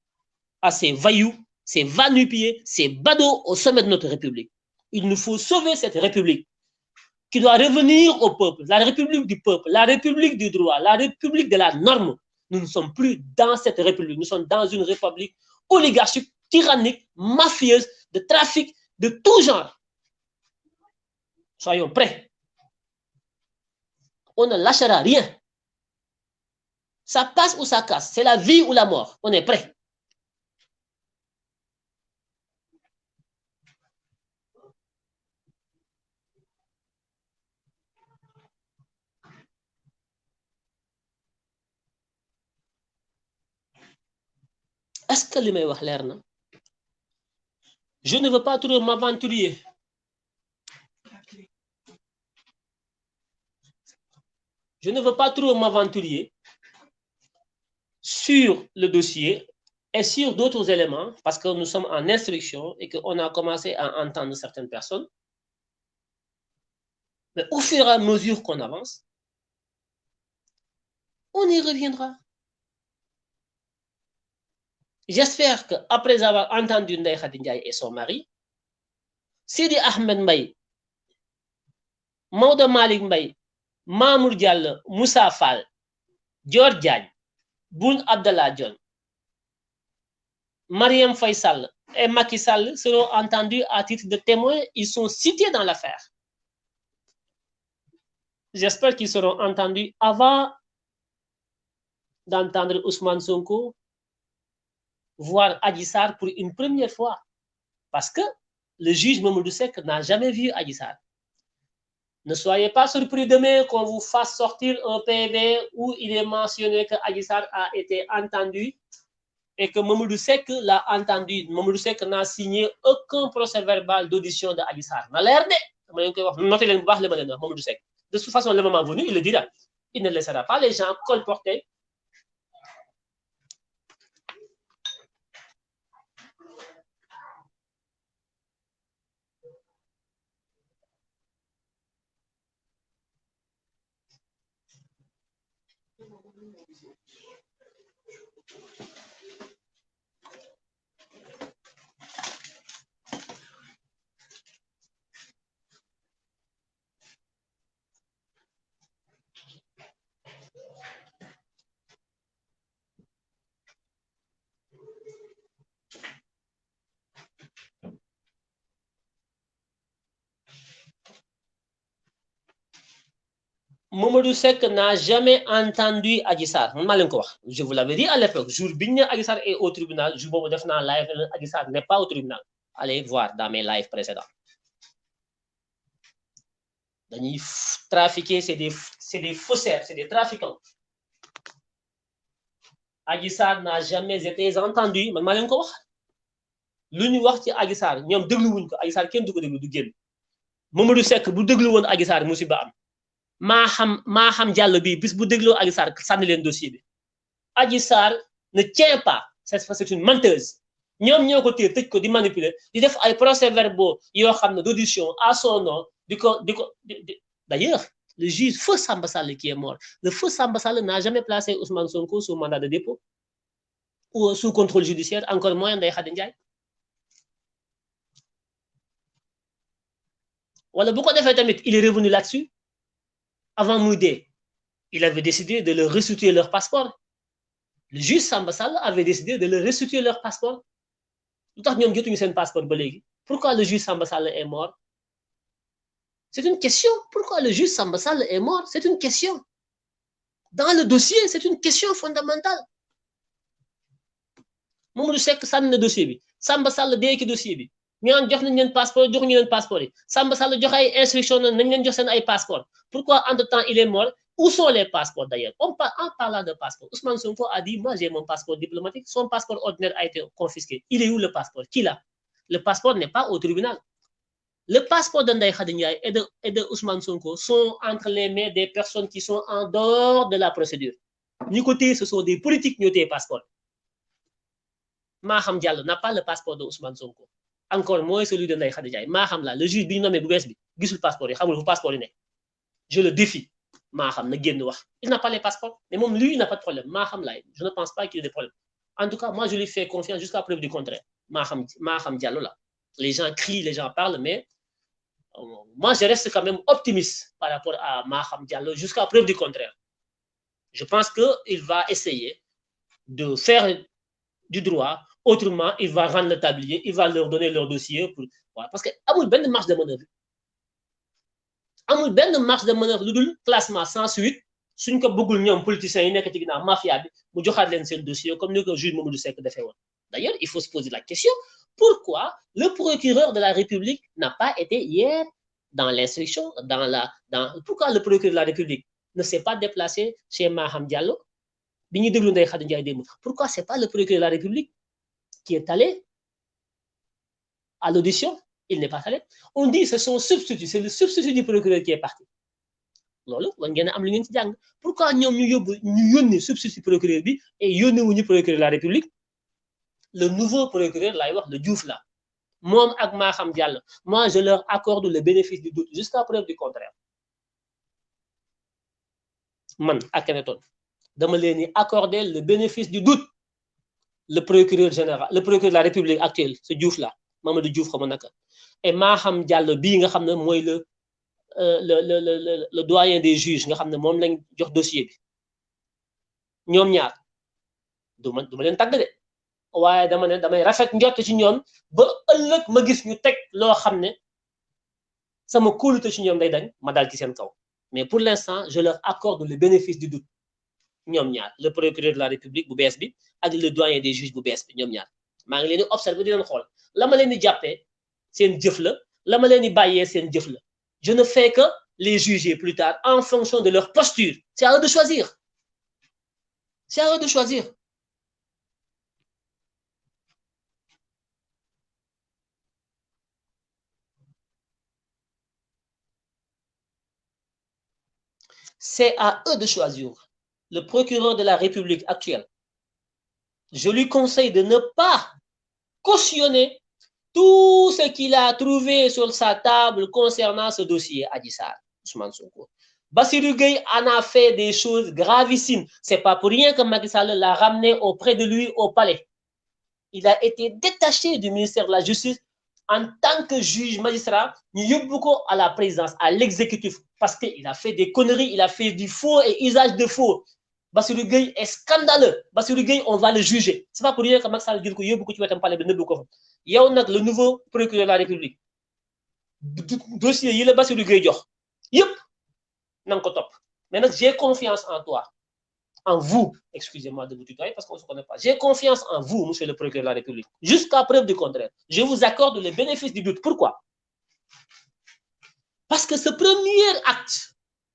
à ces vailloux, ces vanupiers, ces badauds au sommet de notre République. Il nous faut sauver cette République qui doit revenir au peuple, la République du peuple, la République du droit, la République de la norme. Nous ne sommes plus dans cette République, nous sommes dans une République oligarchique, tyrannique, mafieuse, de trafic, de tout genre. Soyons prêts. On ne lâchera rien. Ça passe ou ça casse. C'est la vie ou la mort. On est prêt. Est-ce que le may wax Je ne veux pas trop m'aventurer. Je ne veux pas trop m'aventurer sur le dossier et sur d'autres éléments, parce que nous sommes en instruction et qu'on a commencé à entendre certaines personnes. Mais au fur et à mesure qu'on avance, on y reviendra. J'espère qu'après avoir entendu Ndeye Khadinjaï et son mari, Sidi Ahmed Mbaye, Maude Malik Mbaye, Mamour Diallo, Moussa Fall, Diagne, Boun Abdallah John, Mariam Faisal et Macky seront entendus à titre de témoins. Ils sont cités dans l'affaire. J'espère qu'ils seront entendus avant d'entendre Ousmane Sonko voir Adissar pour une première fois. Parce que le juge Mamoudou Sek n'a jamais vu Adissar. Ne soyez pas surpris demain qu'on vous fasse sortir un PV où il est mentionné que Adissar a été entendu et que Mamoudou Sek l'a entendu. Mamoudou Sek n'a signé aucun procès verbal d'audition de Adissar. De toute façon, le moment venu, il le dira. Il ne laissera pas les gens colporter Obrigado. Mamadou Sek n'a jamais entendu Adissar. Je vous l'avais dit à l'époque, jour où Adissar est au tribunal, jour où live, Adissar n'est pas au tribunal. Allez voir dans mes lives précédents. Les trafiquer, c'est des, des faussaires, c'est des trafiquants. Adissar n'a jamais été entendu. Man, je ko wax. Lu ñu wax ci Adissar, ñom déglu wuñ ko, kenn déglu du génn. Mamadou am. Maa xam maa xam jàll bi bis bu dégloo Adji Sarr sànni leen dossier bi. Adji Sarr ne tient pas c'est une menteuse. Ñoom ñoo ko téye tëj ko di manipuler di def ay procès verbaux d'audition à son nom d'ailleurs le juge feu Samba qui est mort le feu Samba n'a jamais placé Ousmane Sonko sous mandat de dépôt ou sous contrôle judiciaire encore moins Ndeye Khady Ndiaye. Wala bu ko defee tamit il est revenu là-dessus avant Moudé, il avait décidé de leur restituer leur passeport. Le juge Samba avait décidé de leur restituer leur passeport. Pourquoi le juge Samba est mort? C'est une question. Pourquoi le juge Samba est mort? C'est une question. Dans le dossier, c'est une question fondamentale. Dossier Samba Sall dossier ñaan jox nañ leen passeport jox ñu leen passeport yi. Samba Sall joxe ay instruction nañ jox passeport. Pourquoi entre-temps il est mort? Où sont les passeports d'ailleurs? En parlant de passeport Ousmane Sonko a dit moi j'ai mon passeport diplomatique son passeport ordinaire a été confisqué. Il est où le passeport? Qui l'a? Le passeport n'est pas au tribunal. Le passeport de Ndeye et de et Ousmane Sonko sont entre les mains des personnes qui sont en dehors de la procédure. Ñi ce sont des politiques ñoo téye passeport. Maham Diallo n'a pas le passeport de Ousmane Sonko encore moins celui de Ndeye Khady Ndiaye. La le juge bi nommé bu bi gisul passeport yi xamul fu passeport je le défie. Maa xam na il n'a pas les passeports mais même lui il n'a pas de problème. Maa xam je ne pense pas qu'il ait des problèmes. En tout cas moi je lui fais confiance jusqu'à preuve du contraire. Maa xam xam Diallo là les gens crient les gens parlent mais euh, moi je reste quand même optimiste par rapport à Maham Diallo jusqu'à preuve du contraire. Je pense que il va essayer de faire du droit Autrement, il va rendre le tablier, il va leur donner leur dossier. Pour, voilà. Parce que amul benn marge de manœuvre amul benn marge de manœuvre lu dul classement sans suite suñ ko bëggul ñoom politiciens yi nekk ci mafia bi mu joxaat leen dossier comme ni ko juge Mamadou Seck d'ailleurs il faut se poser la question pourquoi le procureur de la République n'a pas été hier dans l'instruction dans la dans pourquoi le procureur de la République ne s'est pas déplacé chez Maham Diallo? Bi ñuy pourquoi c'est pas le procureur de la République qui est allé à l'audition, il n'est pas allé. On dit que c'est son substitut, c'est le substitut du procureur qui est parti. pourquoi nous avons ñu substitut procureur bi et yónni procureur de la république? Le nouveau procureur le Diouf là moi ak je leur accorde le bénéfice du doute jusqu'à preuve du contraire. Man Akhenaton dama leen accorder le bénéfice du doute le procureur général le procureur de la république actuelle ce Diouf là Mamadou Diouf xam naka. Et Maham Diallo bii nga mooy le euh, le le le le doyen des juges nga xam ne moom lañ jox dossier bi. Ñoom ma ma de. Dama rafet ci ma gis ci day ma kaw. Mais pour l'instant je leur accorde le bénéfice du doute le procureur de la république bu bees bi ak le doyen des juges bu bees bi observer la la. Je ne fais que les juger plus tard en fonction de leur posture. C'est à eux de choisir. C'est à eux de choisir. C'est à eux de choisir. Le procureur de la République actuelle, je lui conseille de ne pas cautionner tout ce qu'il a trouvé sur sa table concernant ce dossier Adissar, Ousmane Sonko. Bassirou en a fait des choses gravissimes. C'est pas pour rien que Macky l'a ramené auprès de lui au palais. Il a été détaché du ministère de la Justice en tant que juge magistrat, nous beaucoup à la présidence, à l'exécutif, parce qu'il a fait des conneries, il a fait du faux et usage de faux. Bassirou Gueye est scandaleux. Gueye, on va le juger. C'est pas pour rien que Max Sall dit que yow beaucoup tu vas parler de neub ko. Le nouveau procureur de la République. Dossier yi la Bassirou Gueye jox. Ko. Mais nak j'ai confiance en toi en vous, excusez-moi de vous tutoyer parce qu'on ne se connaît pas. J'ai confiance en vous, monsieur le procureur de la République, jusqu'à preuve du contraire. Je vous accorde le bénéfice du doute. Pourquoi? Parce que ce premier acte,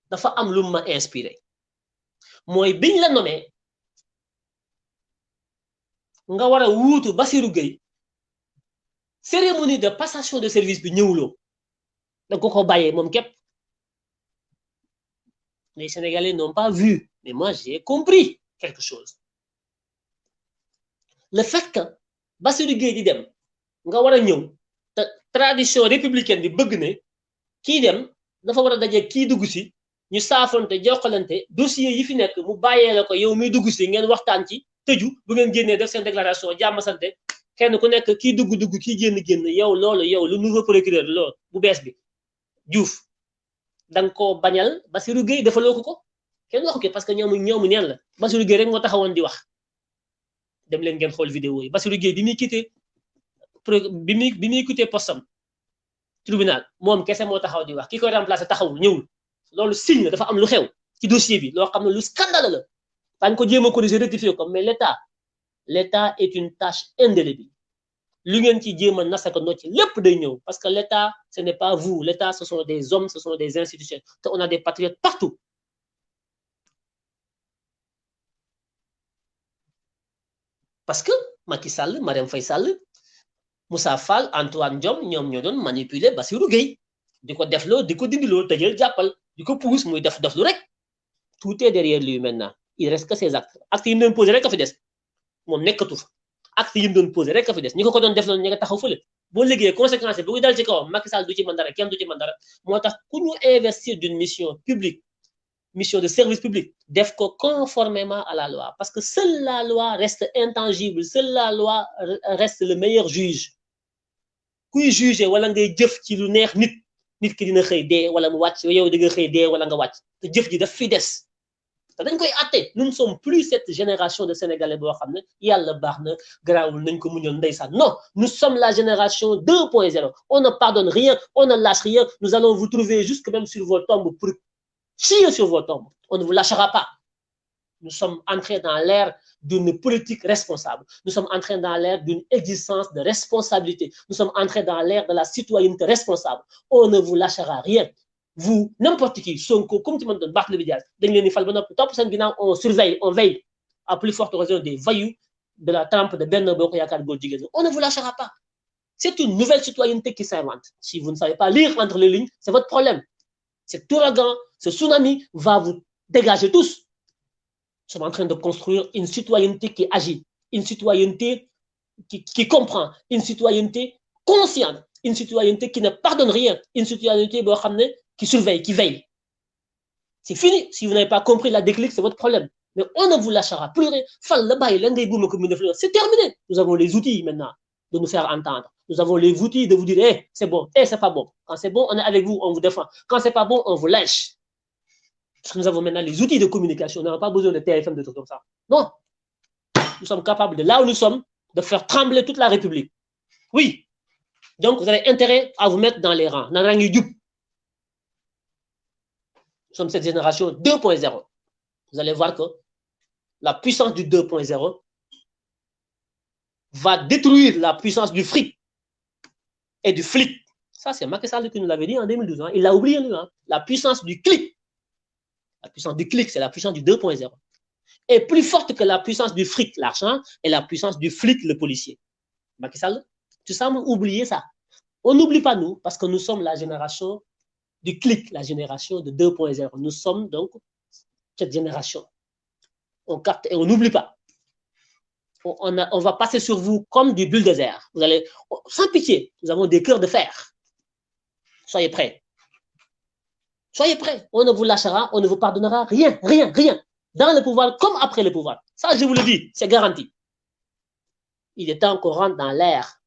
dafa am m'a inspiré. Moi, biñ la nommé nga wara wuutu Bassirou Gueye cérémonie de passation de service bi ñëwuloo da ko ko bàyyee moom les Sénégalais n'ont pas vu mais moi, j'ai compris quelque chose. Le fait que Bassirou di dem nga ñëw te tradition républicaine bi bëgg ne kii dem dafa war a dugg ñu saafante jokkalante dossier yi fi nekk mu bàyyee la ko yow muy dugg si ngeen waxtaan ci tëju bu ngeen génnee def seen déclaration jàmm sante kenn ku nekk kii dugg dugg kii génn génn yow loolu yow lu nouveau procureur loolu bu bees bi. Diouf da nga koo bañal Bassirou Gueye defaloo ko ko? Kenn waxu ko parce que ñoomu ñoomu neen la. Bassirou Gueye rek moo taxawoon di wax. Dem leen ngeen xool vidéo yi. Bassirou Gueye bi muy quitté bi muy bi muy quitté postam tribunal moom kese moo taxaw di wax. Ki koy remplacé taxawul ñëwul. Loolu signe dafa am lu xew ci dossier bi lu scandale la. Daañu ko jéem a corriger rectifier ko mais l' état l' état est une tâche indélébile. Lu ngeen ci jéem a nasaka no ci lépp day ñëw parce que l' état ce n' est pas vous. L' état ce sont des hommes ce sont des institutions te on a des patriotes partout. Parce que Macky Sall Mariam Faye Sall Moussa Fall Antoine Diom ñom ñoo doon manipuler Bassirou Gueye. Diko deflo diko dindilo tejeel jappal diko pousse muy def def lu rek tout est derrière lui maintenant. Il reste que ses actes. Actes yi mu doon posé rek a fi des. Moom nekkatu fa. Actes yi mu doon posé rek a fi des. Ñi ko ko doon def loolu ñi nga taxaw fële. Boo liggéeyee conséquence bu dal ci kawam Macky Sall du ci mën dara kenn du ci mën dara. Moo ku ñu investir d'une mission publique mission de service public def ko conformément à la loi. Parce que seule la loi reste intangible seule la loi reste le meilleur juge. Kuy juger wala ngay jëf ci lu neex nit nous ne sommes plus cette génération de sénégalais boo xam ne yàlla baax na garaawul nañ ko muñal ndeysaan. Non nous sommes la génération 2.0 on ne pardonne rien on ne lâche rien. Nous allons vous trouver jusque même sur vos tombes pour chier sur vos tombes. On ne vous lâchera pas. Nous sommes entrés dans l'ère d'une politique responsable. Nous sommes entrés dans l'ère d'une existence de responsabilité. Nous sommes entrés dans l'ère de la citoyenneté responsable. On ne vous lâchera rien. Vous, n'importe qui, Sonko, comme tu m'as dit, Barthe le Vidias, on surveille, on veille, à plus forte raison des vaillous de la trempe de Bernard Bokoyakar On ne vous lâchera pas. C'est une nouvelle citoyenneté qui s'invente. Si vous ne savez pas lire entre les lignes, c'est votre problème. Cet ouragan, ce tsunami va vous dégager tous. Sommes en train de construire une citoyenneté qui agit, une citoyenneté qui, comprend, une citoyenneté consciente, une citoyenneté qui ne pardonne rien, une citoyenneté qui surveille, qui veille. C'est fini. Si vous n'avez pas compris la déclic, c'est votre problème. Mais on ne vous lâchera plus rien. C'est terminé. Nous avons les outils maintenant de nous faire entendre. Nous avons les outils de vous dire, hey, c'est bon, hey, c'est pas bon. Quand c'est bon, on est avec vous, on vous défend. Quand c'est pas bon, on vous lâche. Parce que nous avons maintenant les outils de communication. On n'a pas besoin de TFM, de tout comme ça. Non. Nous sommes capables de, là où nous sommes, de faire trembler toute la République. Oui. Donc, vous avez intérêt à vous mettre dans les rangs. Nous sommes cette génération 2.0. Vous allez voir que la puissance du 2.0 va détruire la puissance du fric et du flic. Ça, c'est Macky Sall qui nous l'avait dit en 2012. Hein. Il l'a oublié, lui. Hein. La puissance du clic. La puissance du clic, c'est la puissance du 2.0. Est plus forte que la puissance du fric, l'argent, et la puissance du flic, le policier. Macky Sall, tu sembles oublier ça. On n'oublie pas nous, parce que nous sommes la génération du clic, la génération de 2.0. Nous sommes donc cette génération. On capte et on n'oublie pas. On, on, va passer sur vous comme du bulldozer. Vous allez, sans pitié, nous avons des cœurs de fer. Soyez prêts. Soyez prêts. On ne vous lâchera, on ne vous pardonnera rien, rien, rien. Dans le pouvoir comme après le pouvoir. Ça, je vous le dis, c'est garanti. Il est temps qu'on rentre dans l'ère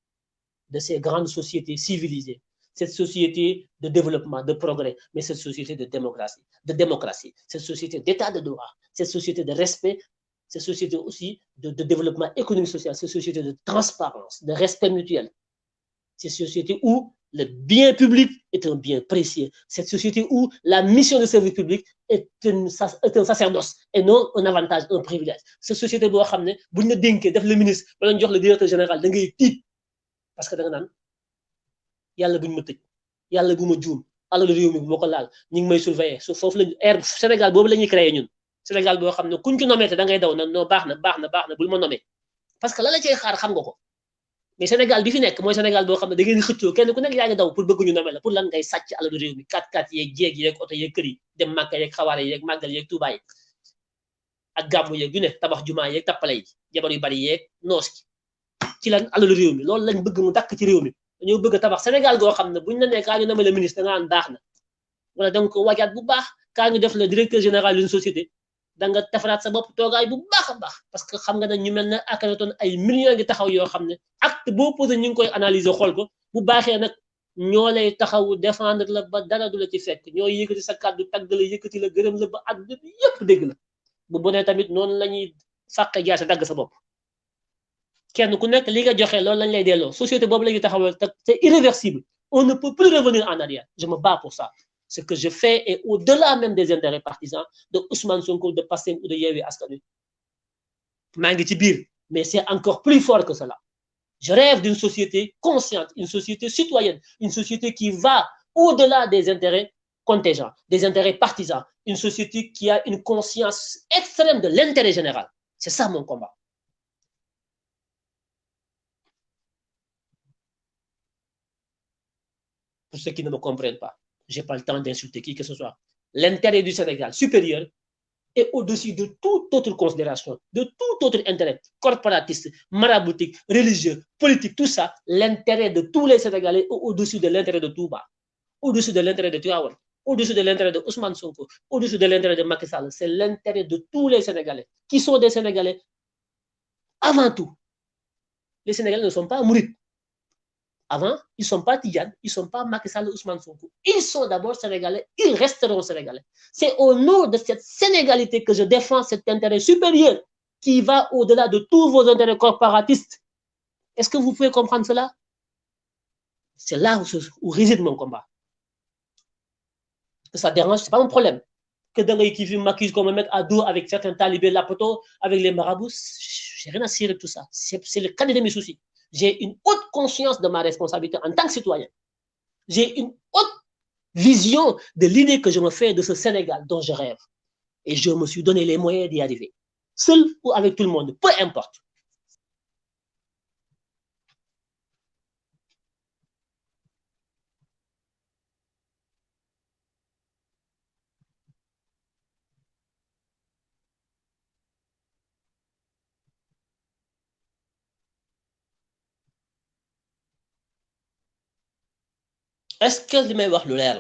de ces grandes sociétés civilisées cette société de développement, de progrès, mais cette société de démocratie, de démocratie, cette société d'état de droit, cette société de respect, cette société aussi de, développement économique social, cette société de transparence, de respect mutuel, cette société où le bien public est un bien précieux, cette société où la mission de service public est, un sacerdoce et non un avantage, un privilège. Cette société, savez, vous ne le ministre, le directeur général, parce que yàlla buñ ma bu juum alal réew bu ñu may surveiller. Su foofu lañ air ñuy boo xam ne kuñ da non baax na baax na parce xam nga mais Sénégal bi fi nekk mooy Sénégal boo xam ne da ngeen xëccoo kenn ku nekk yaa ngi daw pour bëgg ñu nommé la. Pour lan ngay sàcc alalu réew mi kat kat yeeg jéeg yeeg oto yeeg kër yi dem màkka yeeg xawaare yeeg màggal yeeg tuubaa yi ak gàmmu yeeg yu ne tabax jumaa yeeg tappale yi jabar yu bari yeeg noos ci lan alalu réew mi loolu lañ bëgg mu dakk ci réew mi. Dañoo bëgg tabax Sénégal goo xam ne buñ la nee kaa ñu namale ministre da nga baax na. Wala da nga ko wajaat bu baax. Kaa ñu def le directeur général d'une société da nga defaraat sa bopp toogaay bu baax baax. parce que xam nga ne ñu mel ne Akhenaton ay millions ngi taxaw yoo xam ne acte boo posé ñu ngi koy analyser xool ko. bu baaxee nag ñoo lay taxawu défendre la ba dara du la ci fekk. ñoo yëkkati sa kàddu tagg la yëkkati la gërëm la ba àdduna bi yëpp dégg la. bu bonee tamit noonu la ñuy fàqe sa dagg sa bopp. kenn ku nekk li nga joxe loolu lañ lay delloo. société boobu la ñuy taxawal c'est irréversible. on ne peut plus revenir en arrière. je ce que je fais est au-delà même des intérêts partisans de Ousmane Sonko de Pastef ou de Yewwi Askan mais c'est encore plus fort que cela. Je rêve d'une société consciente une société citoyenne une société qui va au-delà des intérêts contingents des intérêts partisans une société qui a une conscience extrême de l'intérêt général. C'est ça mon combat. Pour ceux qui ne me comprennent pas. Je n'ai pas le temps d'insulter qui que ce soit. L'intérêt du Sénégal supérieur est au-dessus de toute autre considération, de tout autre intérêt, corporatiste, maraboutique, religieux, politique, tout ça, l'intérêt de tous les Sénégalais est au-dessus de l'intérêt de Touba, au-dessus de l'intérêt de Tuawan, au-dessus de l'intérêt de Ousmane Sonko, au-dessus de l'intérêt de Macky Sall. C'est l'intérêt de tous les Sénégalais, qui sont des Sénégalais avant tout. Les Sénégalais ne sont pas mourir. Avant, ils ne sont pas Tidiane, ils ne sont pas Macky Sall Ousmane Sonko. Ils sont d'abord sénégalais, ils resteront sénégalais. C'est au nom de cette sénégalité que je défends cet intérêt supérieur qui va au-delà de tous vos intérêts corporatistes. Est-ce que vous pouvez comprendre cela? C'est là où, réside mon combat. Ça dérange, ce n'est pas mon problème. Que les qui m'accuse qu'on me mette à dos avec certains talibés, la poteau, avec les marabouts, j'ai rien à cirer de tout ça. C'est le cadet de mes soucis j'ai une haute conscience de ma responsabilité en tant que citoyen. J'ai une haute vision de l'idée que je me fais de ce Sénégal dont je rêve. Et je me suis donné les moyens d'y arriver. Seul ou avec tout le monde, peu importe. Est-ce que li may wax lu leer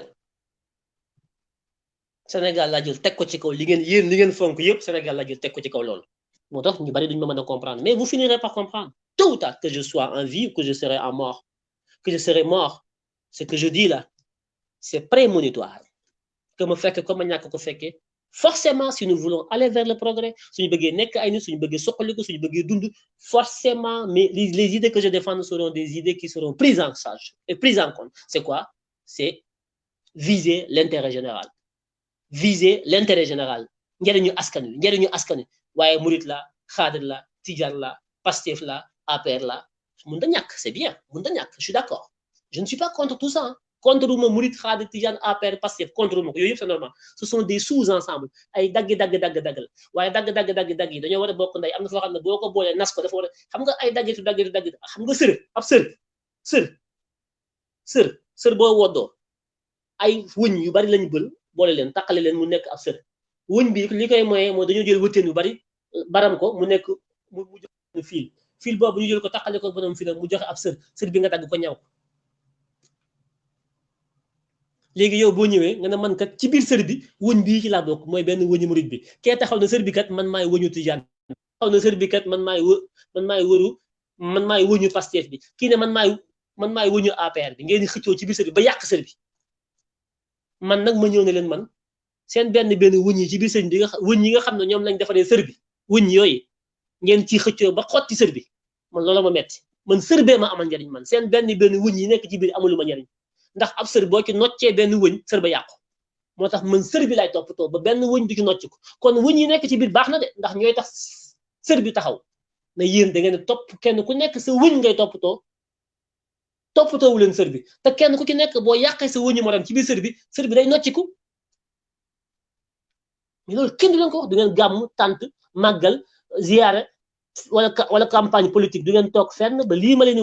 Sénégal laa jël teg ko ci kaw li ngeen yéen li ngeen fonk yëpp Sénégal laa jël teg ko ci kaw loolu. Moo tax ñu bari duñu ma mën a comprendre. Mais vous finirez par comprendre. Tôt ou tard que je sois en vie ou que je serai en mort que je serai mort ce que je dis là c'est prémonitoire. Que me fekk comme ma ñàkk ko fekkee forcément si nous voulons aller vers le progrès suñu bëggee nekk ay nit suñu bëggee soqaliku suñu bëggee dund forcément mais les idées que je défends seront des idées qui seront prises en charge et prises en compte. C'est quoi? C'est viser l'intérêt général. Viser l'intérêt général. Njëriñu askan wi njëriñu askan wi. Waaye murit la xaadir la tijar la pastef la APR la. Mun da c'est bien mun je suis d'accord. Je ne suis pas contre tout ça hein. contre ma murit xaadir tijar APR pastef contre ma ko c'est normal. Ce sont des sous-ensembles ay daggi dagg dagg dagg la. Waaye dagg dagg a a sër boo woddoo ay wëñ yu bari lañu bël boole leen taqale leen mu nekk ab sër. Wëñ bi li koy moye moo dañoo jël wëtteen yu bari baram ko mu nekk mu joxe fil fil boobu ñu jël ko taqale ko borom fil mu joxe ab sër. Sër bi nga dagg ko ñaw. Léegi yow boo ñëwee nga ne man kat ci biir sër bi wëñ bii ci laa bokk mooy benn wëñu murit bi. Kee taxaw na sër bi kat man maay wëñu tijaan taxaw na sër bi kat man maay wë man maay wëru man maay wëñu Pastef bi. Kii ne man maay man maay wëñu APR bi ngeen di xëccoo ci biir sër bi ba yàq sër bi. Man nag ma ñëw ne leen man seen benn benn wëñ yi ci biir sër bi nga wëñ yi nga xam ne ñoom lañ defaree sër bi wëñ yooyu ngeen ci xëccoo ba xotti sër bi. Man loolu ma metti. Man sër bee ma amal njariñ man seen benn benn wëñ yi nekk ci biir amulu ma njariñ. Ndax ab sër boo ci noccee benn wëñ sër ba yàqu. Moo tax man sër bi lay toppatoo ba benn wëñ du ci nocc ko. Kon wëñ yi nekk ci biir baax na de ndax ñooy tax sër bi taxaw. Na yéen da ngeen topp kenn ku nekk sa wëñ ngay toppatoo toppatoowu leen sër bi. Kenn ku ci nekk boo yàqee sa wëñu morom ci biir sër bi sër bi day nocciku. Mais loolu kenn du ko wax. Du ngeen gàmm tànt màggal ziyaare wala wala campagne politique. Du ngeen fenn ba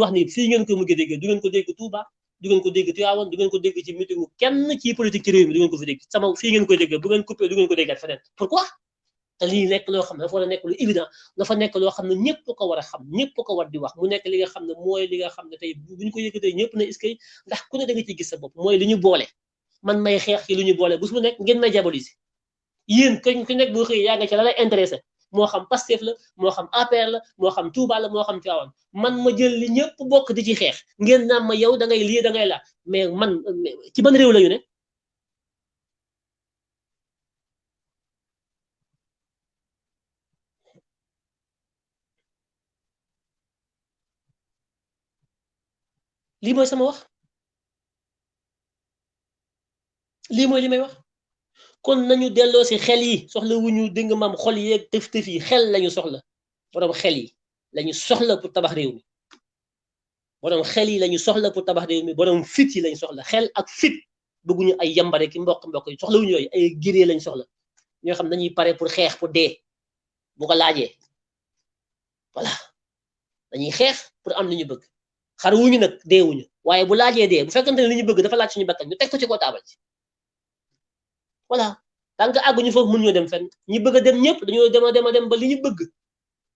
wax nii fii ko mujjee déggee. Du ko dégg Touba du ko dégg Tivaouane du ko dégg ci kenn ci politique ci réew mi du ngeen ko fi dégg. Sama fii ngeen déggee. Bu coupé du ngeen ko déggaat feneen. Pourquoi? Te lii nekk loo xam ne dafa nekk lu évident nekk loo xam ne ñëpp ko war a xam wax mu nekk li nga ne mooy li nga xam ne tey bu ko yëkkatee ñëpp ne est-ce ndax ku ne da ciy gis sa bopp mooy li ñu boole. Man may xeex ci lu ñu boole bés bu nekk ngeen may diaboliser. Yéen ku nekk boo xëy yaa nga ci la lay intéressé. Moo xam Pastef la moo xam APR la moo xam Touba la moo xam Tivaouane. Man ma jël li ñëpp bokk di ci xeex. Ngeen naan ma yow da ngay lii da ngay la mais man ci ban réew la ñu ne? Lii mooy sama wax lii mooy li may wax kon nañu delloo si xel yi soxla wu ñu dégg maam xol yeeg tëf tëf yi xel lañu soxla borom xel yi lañu soxla pour tabax réew mi borom xel yi lañu soxla pour tabax réew mi borom fit yi lañu soxla xel ak fit bëgguñu ay yambare ki mbokk mbokk yi soxla wuñu yooyu ay géree lañu soxla ñoo xam dañuy pare pour xeex pour dee bu ko laajee voilà dañuy xeex pour am li ñu bëgg xar wuñu nag dee wuñu waaye bu laajee dee bu fekkante ne li ñu bëgg dafa laaj suñu bakkan ñu teg ko ci ko taabal ci voilà. Tant que àgguñu foofu dem fenn. Ñi bëgg a dem ñëpp dañoo dem a dem a dem ba li ñu bëgg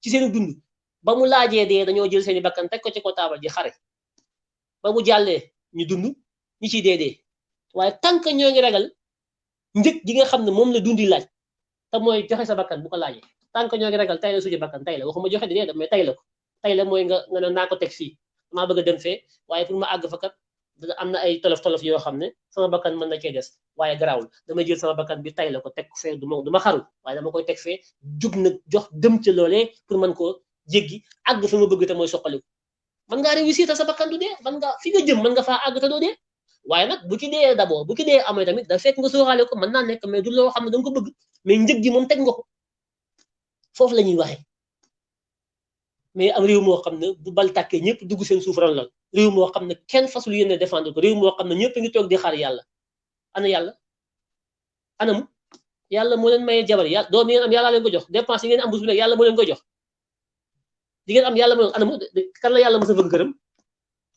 ci seen dund ba mu laajee dee dañoo jël seeni bakkan teg ko ci ko taabal ji xare. Ba mu jàllee ñu dund ñi ciy dee dee. Waaye tant ñoo ngi ragal njëg gi xam ne moom la dundi laaj te mooy joxe sa bakkan bu ko laajee. Tant ñoo ngi ragal tay la suñu bakkan tay la. Waxuma joxe di dee mais tay ko. Tay la mooy nga nga naa ko teg fii. Damaa bëgg dem fee waaye pour ma àgg fa kat am na ay tolof tolof yoo xam ne sama bakkan mën na cee des waaye garaawul. Dama jël sama bakkan bi tay la ko teg fee du ma du ma waaye dama koy teg fee jug nag jox dem ca loolee pour mën koo jéggi àgg fi ma bëgg te mooy soqaliku. Ngaa réussir sa bakkan du dee mën nga fi nga jëm mën nga faa àgg te doo dee. Waaye nag bu ci dee d'abord bu ci dee amee tamit da fekk nga sóoraale ko mën naa nekk mais du loo xam ne da ko bëgg mais njëg gi moom teg nga ko. Foofu la ñuy waxee. Mais am réew moo xam ne bu bal tàkkee ñëpp dugg seen suuf ron lool réew moo xam ne kenn fasul yéene défendre ko. Réew moo xam ne ñëpp ngi toog di xaar yàlla. Ana yàlla? Anam yàlla moo leen mayee jabar. Yàlla doom yi ngeen am yàlla leen ko jox. Dépense ngeen am bu nekk yàlla moo leen ko jox. Di ngeen am yàlla moo leen anam kan la yàlla mos bëgg këram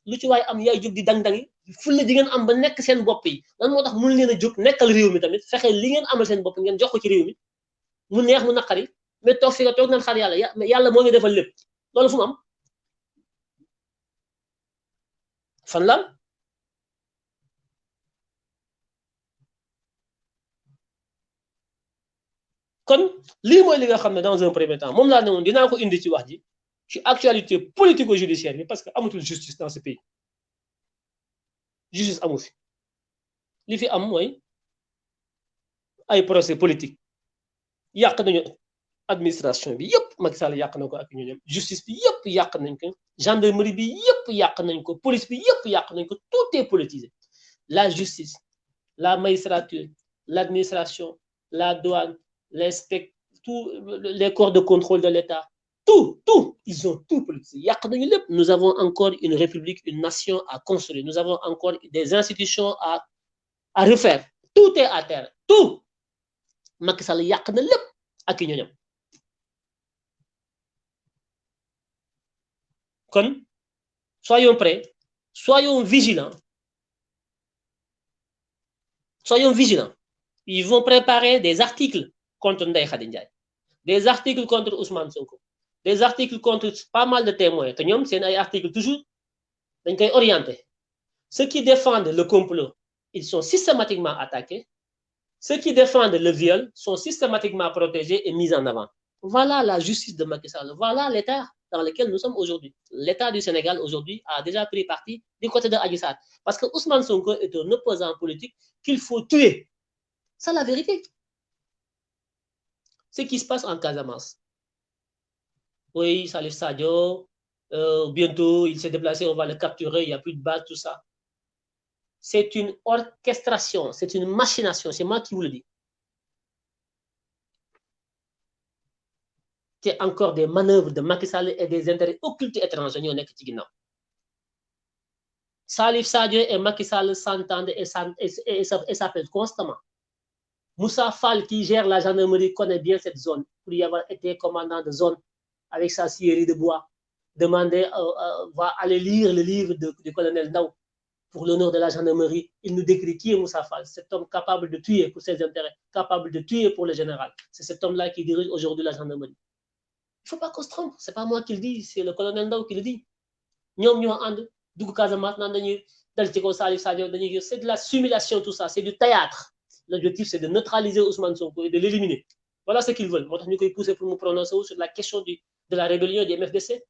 lu ci waaye am yaay jóg di dang-dangi fulla di ngeen am ba nekk seen bopp yi. Lan moo tax mun leen nekkal réew mi tamit? Fexe li ngeen amal seen bopp ngeen jox ko ci réew mi. Mu neex mu naqari. Mais toog fi nga toog xaar yàlla. Yàlla moo ngi defal lépp loolu fu mu fan dans un premier temps moom laa indi actualité politico-judiciaire parce que justice dans ce pays. Justice amu fi. Li fi am mooy ay procès politique administration bi Macky Sall yàq justice bi yàq nañ ko. Gendarmerie bi police bi yàq tout est politisé. La justice la magistrature l'administration la douane les corps de contrôle de l'État tout tout ils ont tout politisé. Yàq nañu lépp. Nous avons encore une république une nation à construire. Nous avons encore des institutions à refaire. Tout est à terre. Tout. Macky Sall yàq na lépp ak soyons prêts soyons vigilants. Soyons vigilants. Ils vont préparer des articles contre Ndeye Khady des articles contre Ousmane Sonko des articles contre pas mal de témoins toujours orienté ceux qui défendent le complot ils sont systématiquement attaqués. Ceux qui défendent le viol sont systématiquement protégés et mis en avant. Voilà la justice de Macky Sall. Voilà l'état dans lequel nous sommes aujourd'hui. L'état du Sénégal aujourd'hui a déjà pris parti du côté de Adji parce que Ousmane Sonko est un opposant politique qu'il faut tuer. C'est la vérité. Ce qui se passe en Casamance. Oui, Salif Sadio, euh, bientôt il s'est déplacé, on va le capturer, il n'y a plus de base, tout ça. C'est une orchestration, c'est une machination, c'est moi qui vous le dis. C'est encore des manœuvres de Macky Sall et des intérêts occultes étrangers Salif Sadio et Macky Sall s'entendent et s'appellent constamment. Moussa Fall, qui gère la gendarmerie, connaît bien cette zone pour y avoir été commandant de zone avec sa scierie de bois, demander, euh, euh, va aller lire le livre du colonel Ndao pour l'honneur de la gendarmerie. Il nous décrit qui est Moussa Fall, cet homme capable de tuer pour ses intérêts, capable de tuer pour le général. C'est cet homme-là qui dirige aujourd'hui la gendarmerie. Ne faut pas qu'on se trompe, ce n'est pas moi qui le dis, c'est le colonel Ndao qui le dit. C'est de la simulation, tout ça, c'est du théâtre. L'objectif, c'est de neutraliser Ousmane Sonko et de l'éliminer. Voilà ce qu'ils veulent. Moi, je pousser pour me prononcer sur la question de la rébellion du MFDC.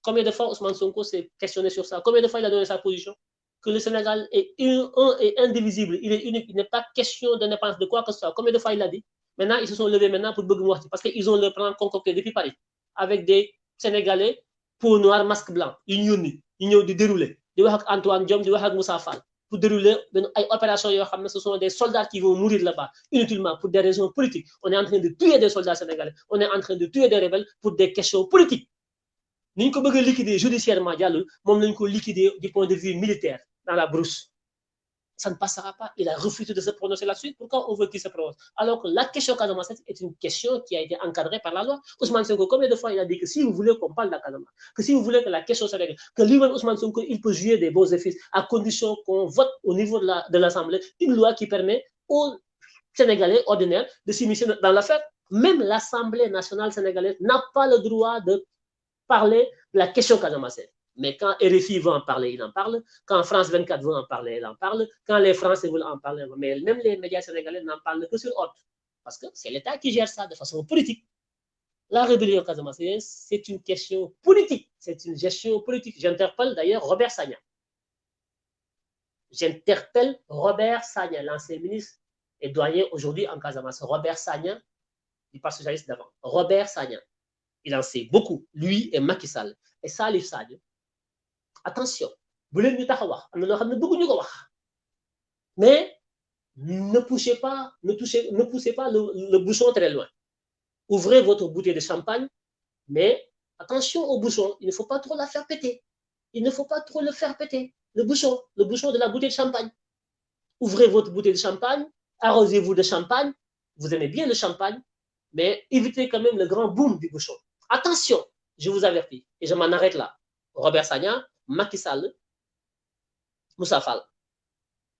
Combien de fois Ousmane Sonko s'est questionné sur ça? Combien de fois il a donné sa position? Que le Sénégal est un, et indivisible, il est unique, il n'est pas question d'indépendance de quoi que ce soit. Combien de fois il a dit? Maintenant, ils se sont levés maintenant pour Bogumouati parce qu'ils ont le plan concocté depuis Paris avec des Sénégalais, peau noire, masque blanc, ils ont déroulé. Di wax ak Antoine Diom, di wax Moussa Fall pour dérouler une opération ce sont des soldats qui vont mourir là-bas inutilement pour des raisons politiques. On est en train de tuer des soldats sénégalais. On est en train de tuer des rebelles pour des questions politiques. Nous ko liquider judiciairement jàllul. Moom lañ liquider du point de vue militaire dans la brousse ça ne passera pas. Il a refusé de se prononcer là-dessus. Pourquoi on veut qu'il se prononce? Alors que la question Casamance est une question qui a été encadrée par la loi. Ousmane Sonko, combien de fois il a dit que si vous voulez qu'on parle de Casamance, que si vous voulez que la question se que lui-même Ousmane Sonko, il peut jouer des beaux effets à condition qu'on vote au niveau de l'Assemblée une loi qui permet aux Sénégalais ordinaires de s'immiscer dans l'affaire. Même l'Assemblée nationale sénégalaise n'a pas le droit de parler de la question Casamance. Mais quand RFI veut en parler, il en parle. Quand France 24 veut en parler, il en parle. Quand les Français veulent en parler, mais même les médias sénégalais n'en parlent que sur ordre. Parce que c'est l'État qui gère ça de façon politique. La rébellion casamassienne, c'est une question politique. C'est une gestion politique. J'interpelle d'ailleurs Robert Sagna. J'interpelle Robert Sagna, l'ancien ministre et doyen aujourd'hui en Casamance. Robert Sagna, il passe socialiste d'avant. Robert Sagna, il en sait beaucoup. Lui et Macky Sall. Et Salif Sagna, attention bu leen ñu tax wax. Mais ne poussez pas ne touchez ne poussez pas le, le bouchon très loin. Ouvrez votre bouteille de champagne mais attention au bouchon il ne faut pas trop la faire péter. Il ne faut pas trop le faire péter le bouchon le bouchon de la bouteille de champagne. Ouvrez votre bouteille de champagne arrosez-vous de champagne vous aimez bien le champagne mais évitez quand même le grand boom du bouchon. Attention je vous avertis et je m'en arrête là. Robert Sagna Macky Sall Moussa Fall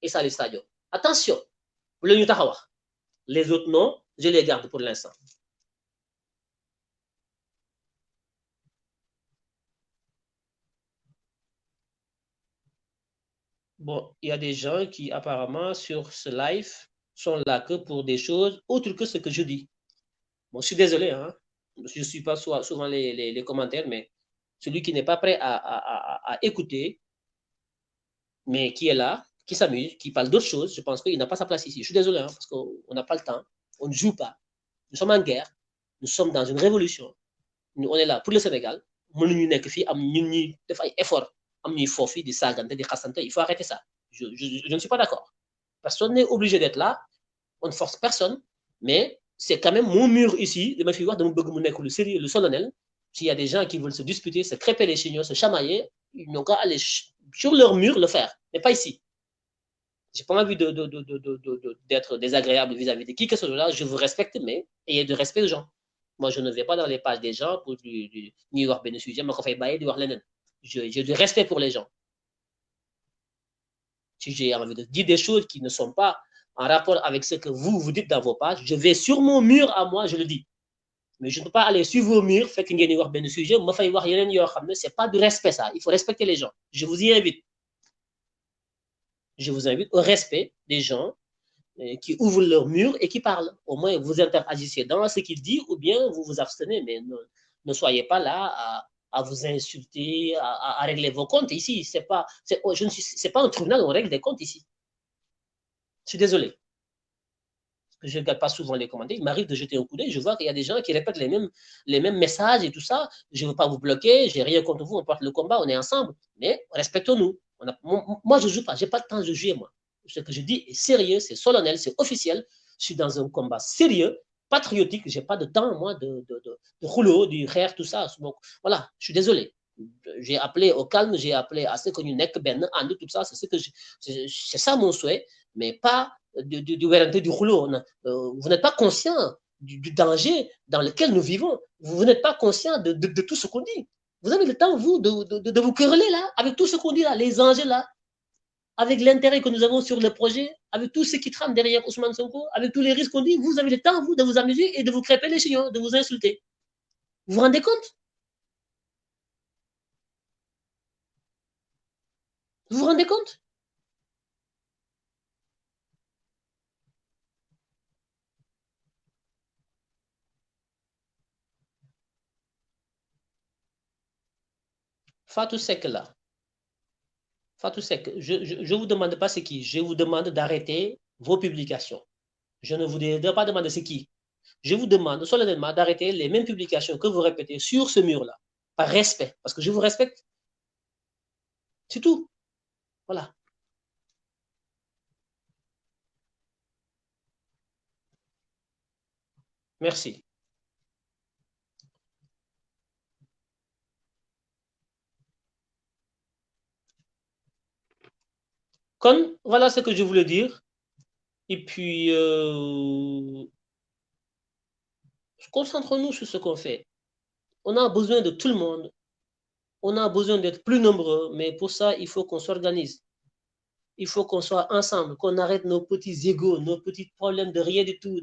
et Salif Sadio attention les autres noms je les garde pour l'instant Bon, il y a des gens qui apparemment sur ce live sont là que pour des choses autres que ce que je dis. Bon, je suis désolé, hein. je ne suis pas souvent les, les, commentaires, mais celui qui n'est pas prêt à, écouter, mais qui est là, qui s'amuse, qui parle d'autres choses, je pense qu'il n'a pas sa place ici. Je suis désolé, hein, parce qu'on n'a pas le temps, on ne joue pas. Nous sommes en guerre, nous sommes dans une révolution. Nous, on est là pour le Sénégal. effort il faut arrêter ça je ne suis pas d'accord personne n'est obligé d'être là on ne force personne mais c'est quand même mon mur ici de ma fi wax dama bëgg mu nekk le sérieux le solennel s'il y a des gens qui veulent se disputer se crêper les chignons se chamailler ils n'ont qu'à aller sur leur mur le faire mais pas ici. J'ai pas envie d'être désagréable vis-à-vis de qui que ce soit là je vous respecte mais ayez de respect aux gens. Moi je ne vais pas dans les pages des gens pour du ñuy wax benn sujet ma ko fay bàyyi di wax leneen je j'ai du respect pour les gens. Si j'ai envie de dire des choses qui ne sont pas en rapport avec ce que vous vous dites dans vos pages, je vais sur mon mur à moi, je le dis. Mais je ne peux pas aller sur vos murs, faire qu'il y ait un sujet, c'est pas du respect ça. Il faut respecter les gens. Je vous y invite. Je vous invite au respect des gens euh, qui ouvrent leur mur et qui parlent. Au moins, vous interagissez dans ce qu'ils disent ou bien vous vous abstenez, mais ne, ne soyez pas là à, vous insulter, à, régler vos comptes ici. C'est pas, ne suis, pas un tribunal on règle des comptes ici. Je suis désolé. Je ne regarde pas souvent les commentaires. Il m'arrive de jeter un coup d'œil. Je vois qu'il y a des gens qui répètent les mêmes, les mêmes messages et tout ça. Je ne veux pas vous bloquer. J'ai rien contre vous. On porte le combat. On est ensemble. Mais respectons-nous. Moi, je ne joue pas. Je n'ai pas le temps de jouer, moi. Ce que je dis est sérieux, c'est solennel, c'est officiel. Je suis dans un combat sérieux, patriotique. Je n'ai pas de temps, moi, de, de, de, de du rire, tout ça. Donc, voilà. Je suis désolé j'ai appelé au calme, j'ai appelé à ce que nous ben tout ça, c'est ce que c'est ça mon souhait mais pas du, du, du. Euh, vous n'êtes pas conscient du, danger dans lequel nous vivons. Vous, n'êtes pas conscient de, de, tout ce qu'on dit. Vous avez le temps, vous, de, vous quereller là, avec tout ce qu'on dit là, les enjeux là, avec l'intérêt que nous avons sur le projet, avec tout ce qui trame derrière Ousmane Sonko, avec tous les risques qu'on dit, vous avez le temps, vous, de vous amuser et de vous crêper les chignons, de vous insulter. Vous vous rendez compte? Vous vous rendez compte? Fatou Sek là. Fatou Sek, je ne vous demande pas ce qui. Je vous demande d'arrêter vos publications. Je ne vous demande pas demander ce qui. Je vous demande solennellement d'arrêter les mêmes publications que vous répétez sur ce mur-là. Par respect. Parce que je vous respecte. C'est tout. Voilà. Merci. Voilà ce que je voulais dire. Et puis, euh, concentrons-nous sur ce qu'on fait. On a besoin de tout le monde. On a besoin d'être plus nombreux, mais pour ça, il faut qu'on s'organise. Il faut qu'on soit ensemble, qu'on arrête nos petits égaux, nos petits problèmes de rien du tout.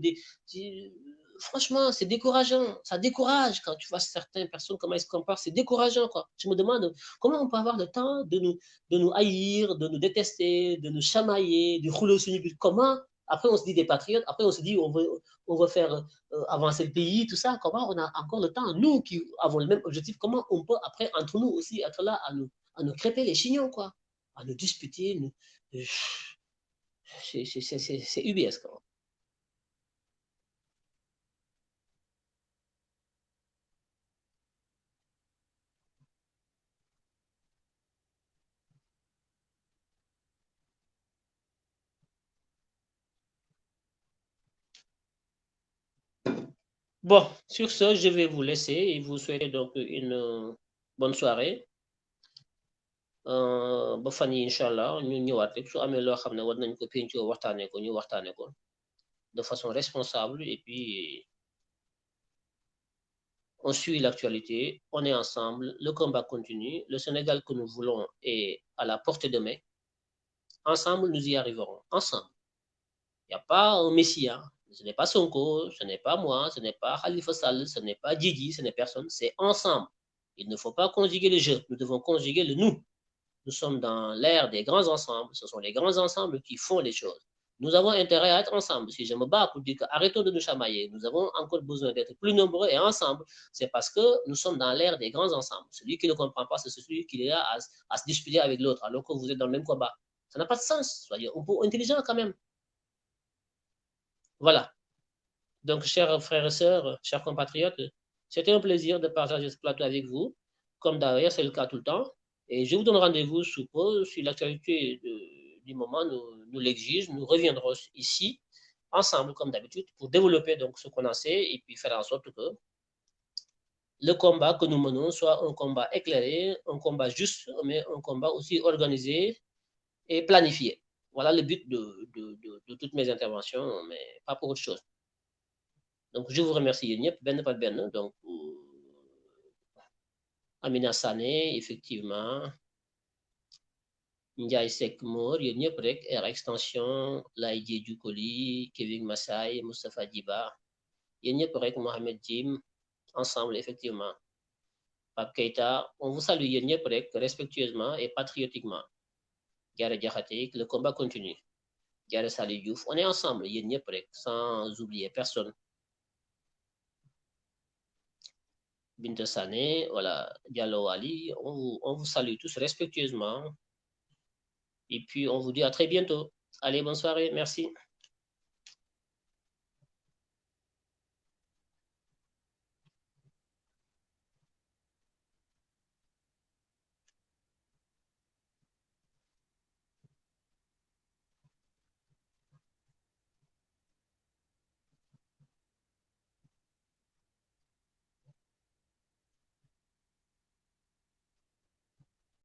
Franchement, c'est décourageant. Ça décourage quand tu vois certaines personnes, comment elles se comparent. C'est décourageant, quoi. Je me demande comment on peut avoir le temps de nous, de nous haïr, de nous détester, de nous chamailler, de rouler au but. Comment? Après, on se dit des patriotes. Après, on se dit on veut, on veut faire euh, avancer le pays, tout ça. Comment on a encore le temps? Nous qui avons le même objectif, comment on peut, après, entre nous aussi, être là à nous, à nous crêper les chignons, quoi? À nous disputer. Nous... C'est UBS, quand même. Bon, sur ce, je vais vous laisser et vous souhaiter donc une euh, bonne soirée. Euh, incha allah ñu de façon responsable et puis on suit l'actualité on est ensemble le combat continue le Sénégal que nous voulons est à la portée de main. Ensemble nous y arriverons ensemble. Il n'y a pas un messie ce n'est pas Sonko, ce n'est pas moi, ce n'est pas Khalifa Sall, ce n'est pas Didi, ce n'est personne, c'est ensemble. Il ne faut pas conjuguer le jeu, nous devons conjuguer le nous. Nous sommes dans l'ère des grands ensembles, ce sont les grands ensembles qui font les choses. Nous avons intérêt à être ensemble. Si je me bats pour dire que arrêtons de nous chamailler, nous avons encore besoin d'être plus nombreux et ensemble, c'est parce que nous sommes dans l'ère des grands ensembles. Celui qui ne comprend pas, c'est celui qui est là à, à se disputer avec l'autre, alors que vous êtes dans le même combat. Ça n'a pas de sens. Soyez un intelligent quand même. Voilà. Donc, chers frères et sœurs, chers compatriotes, c'était un plaisir de partager ce plateau avec vous. Comme d'ailleurs, c'est le cas tout le temps. Et je vous donne rendez-vous sous peu, si l'actualité du moment nous, l'exige. Nous reviendrons ici, ensemble, comme d'habitude, pour développer donc ce qu'on a fait et puis faire en sorte que le combat que nous menons soit un combat éclairé, un combat juste, mais un combat aussi organisé et planifié. Voilà le but de, toutes mes interventions, mais pas pour autre chose. Donc, je vous remercie, Ben Ben. Donc, Amina Sané, effectivement. Ndiaye Sek Mour, yéen ñëpp rek Air Extension Laye Diédhiou Koli Kevin Massay Moustapha Djiba yéen ñëpp rek Mohamed Jim ensemble effectivement Pape Keita on vous salue yéen ñëpp rek respectueusement et patriotiquement Le combat continue Diarra Saliou Diouf on est ensemble sans oublier personne Binta Sané, voilà, Diallo Ali, on on vous salue tous respectueusement. Et puis, on vous dit à très bientôt. Allez, bonne soirée. Merci.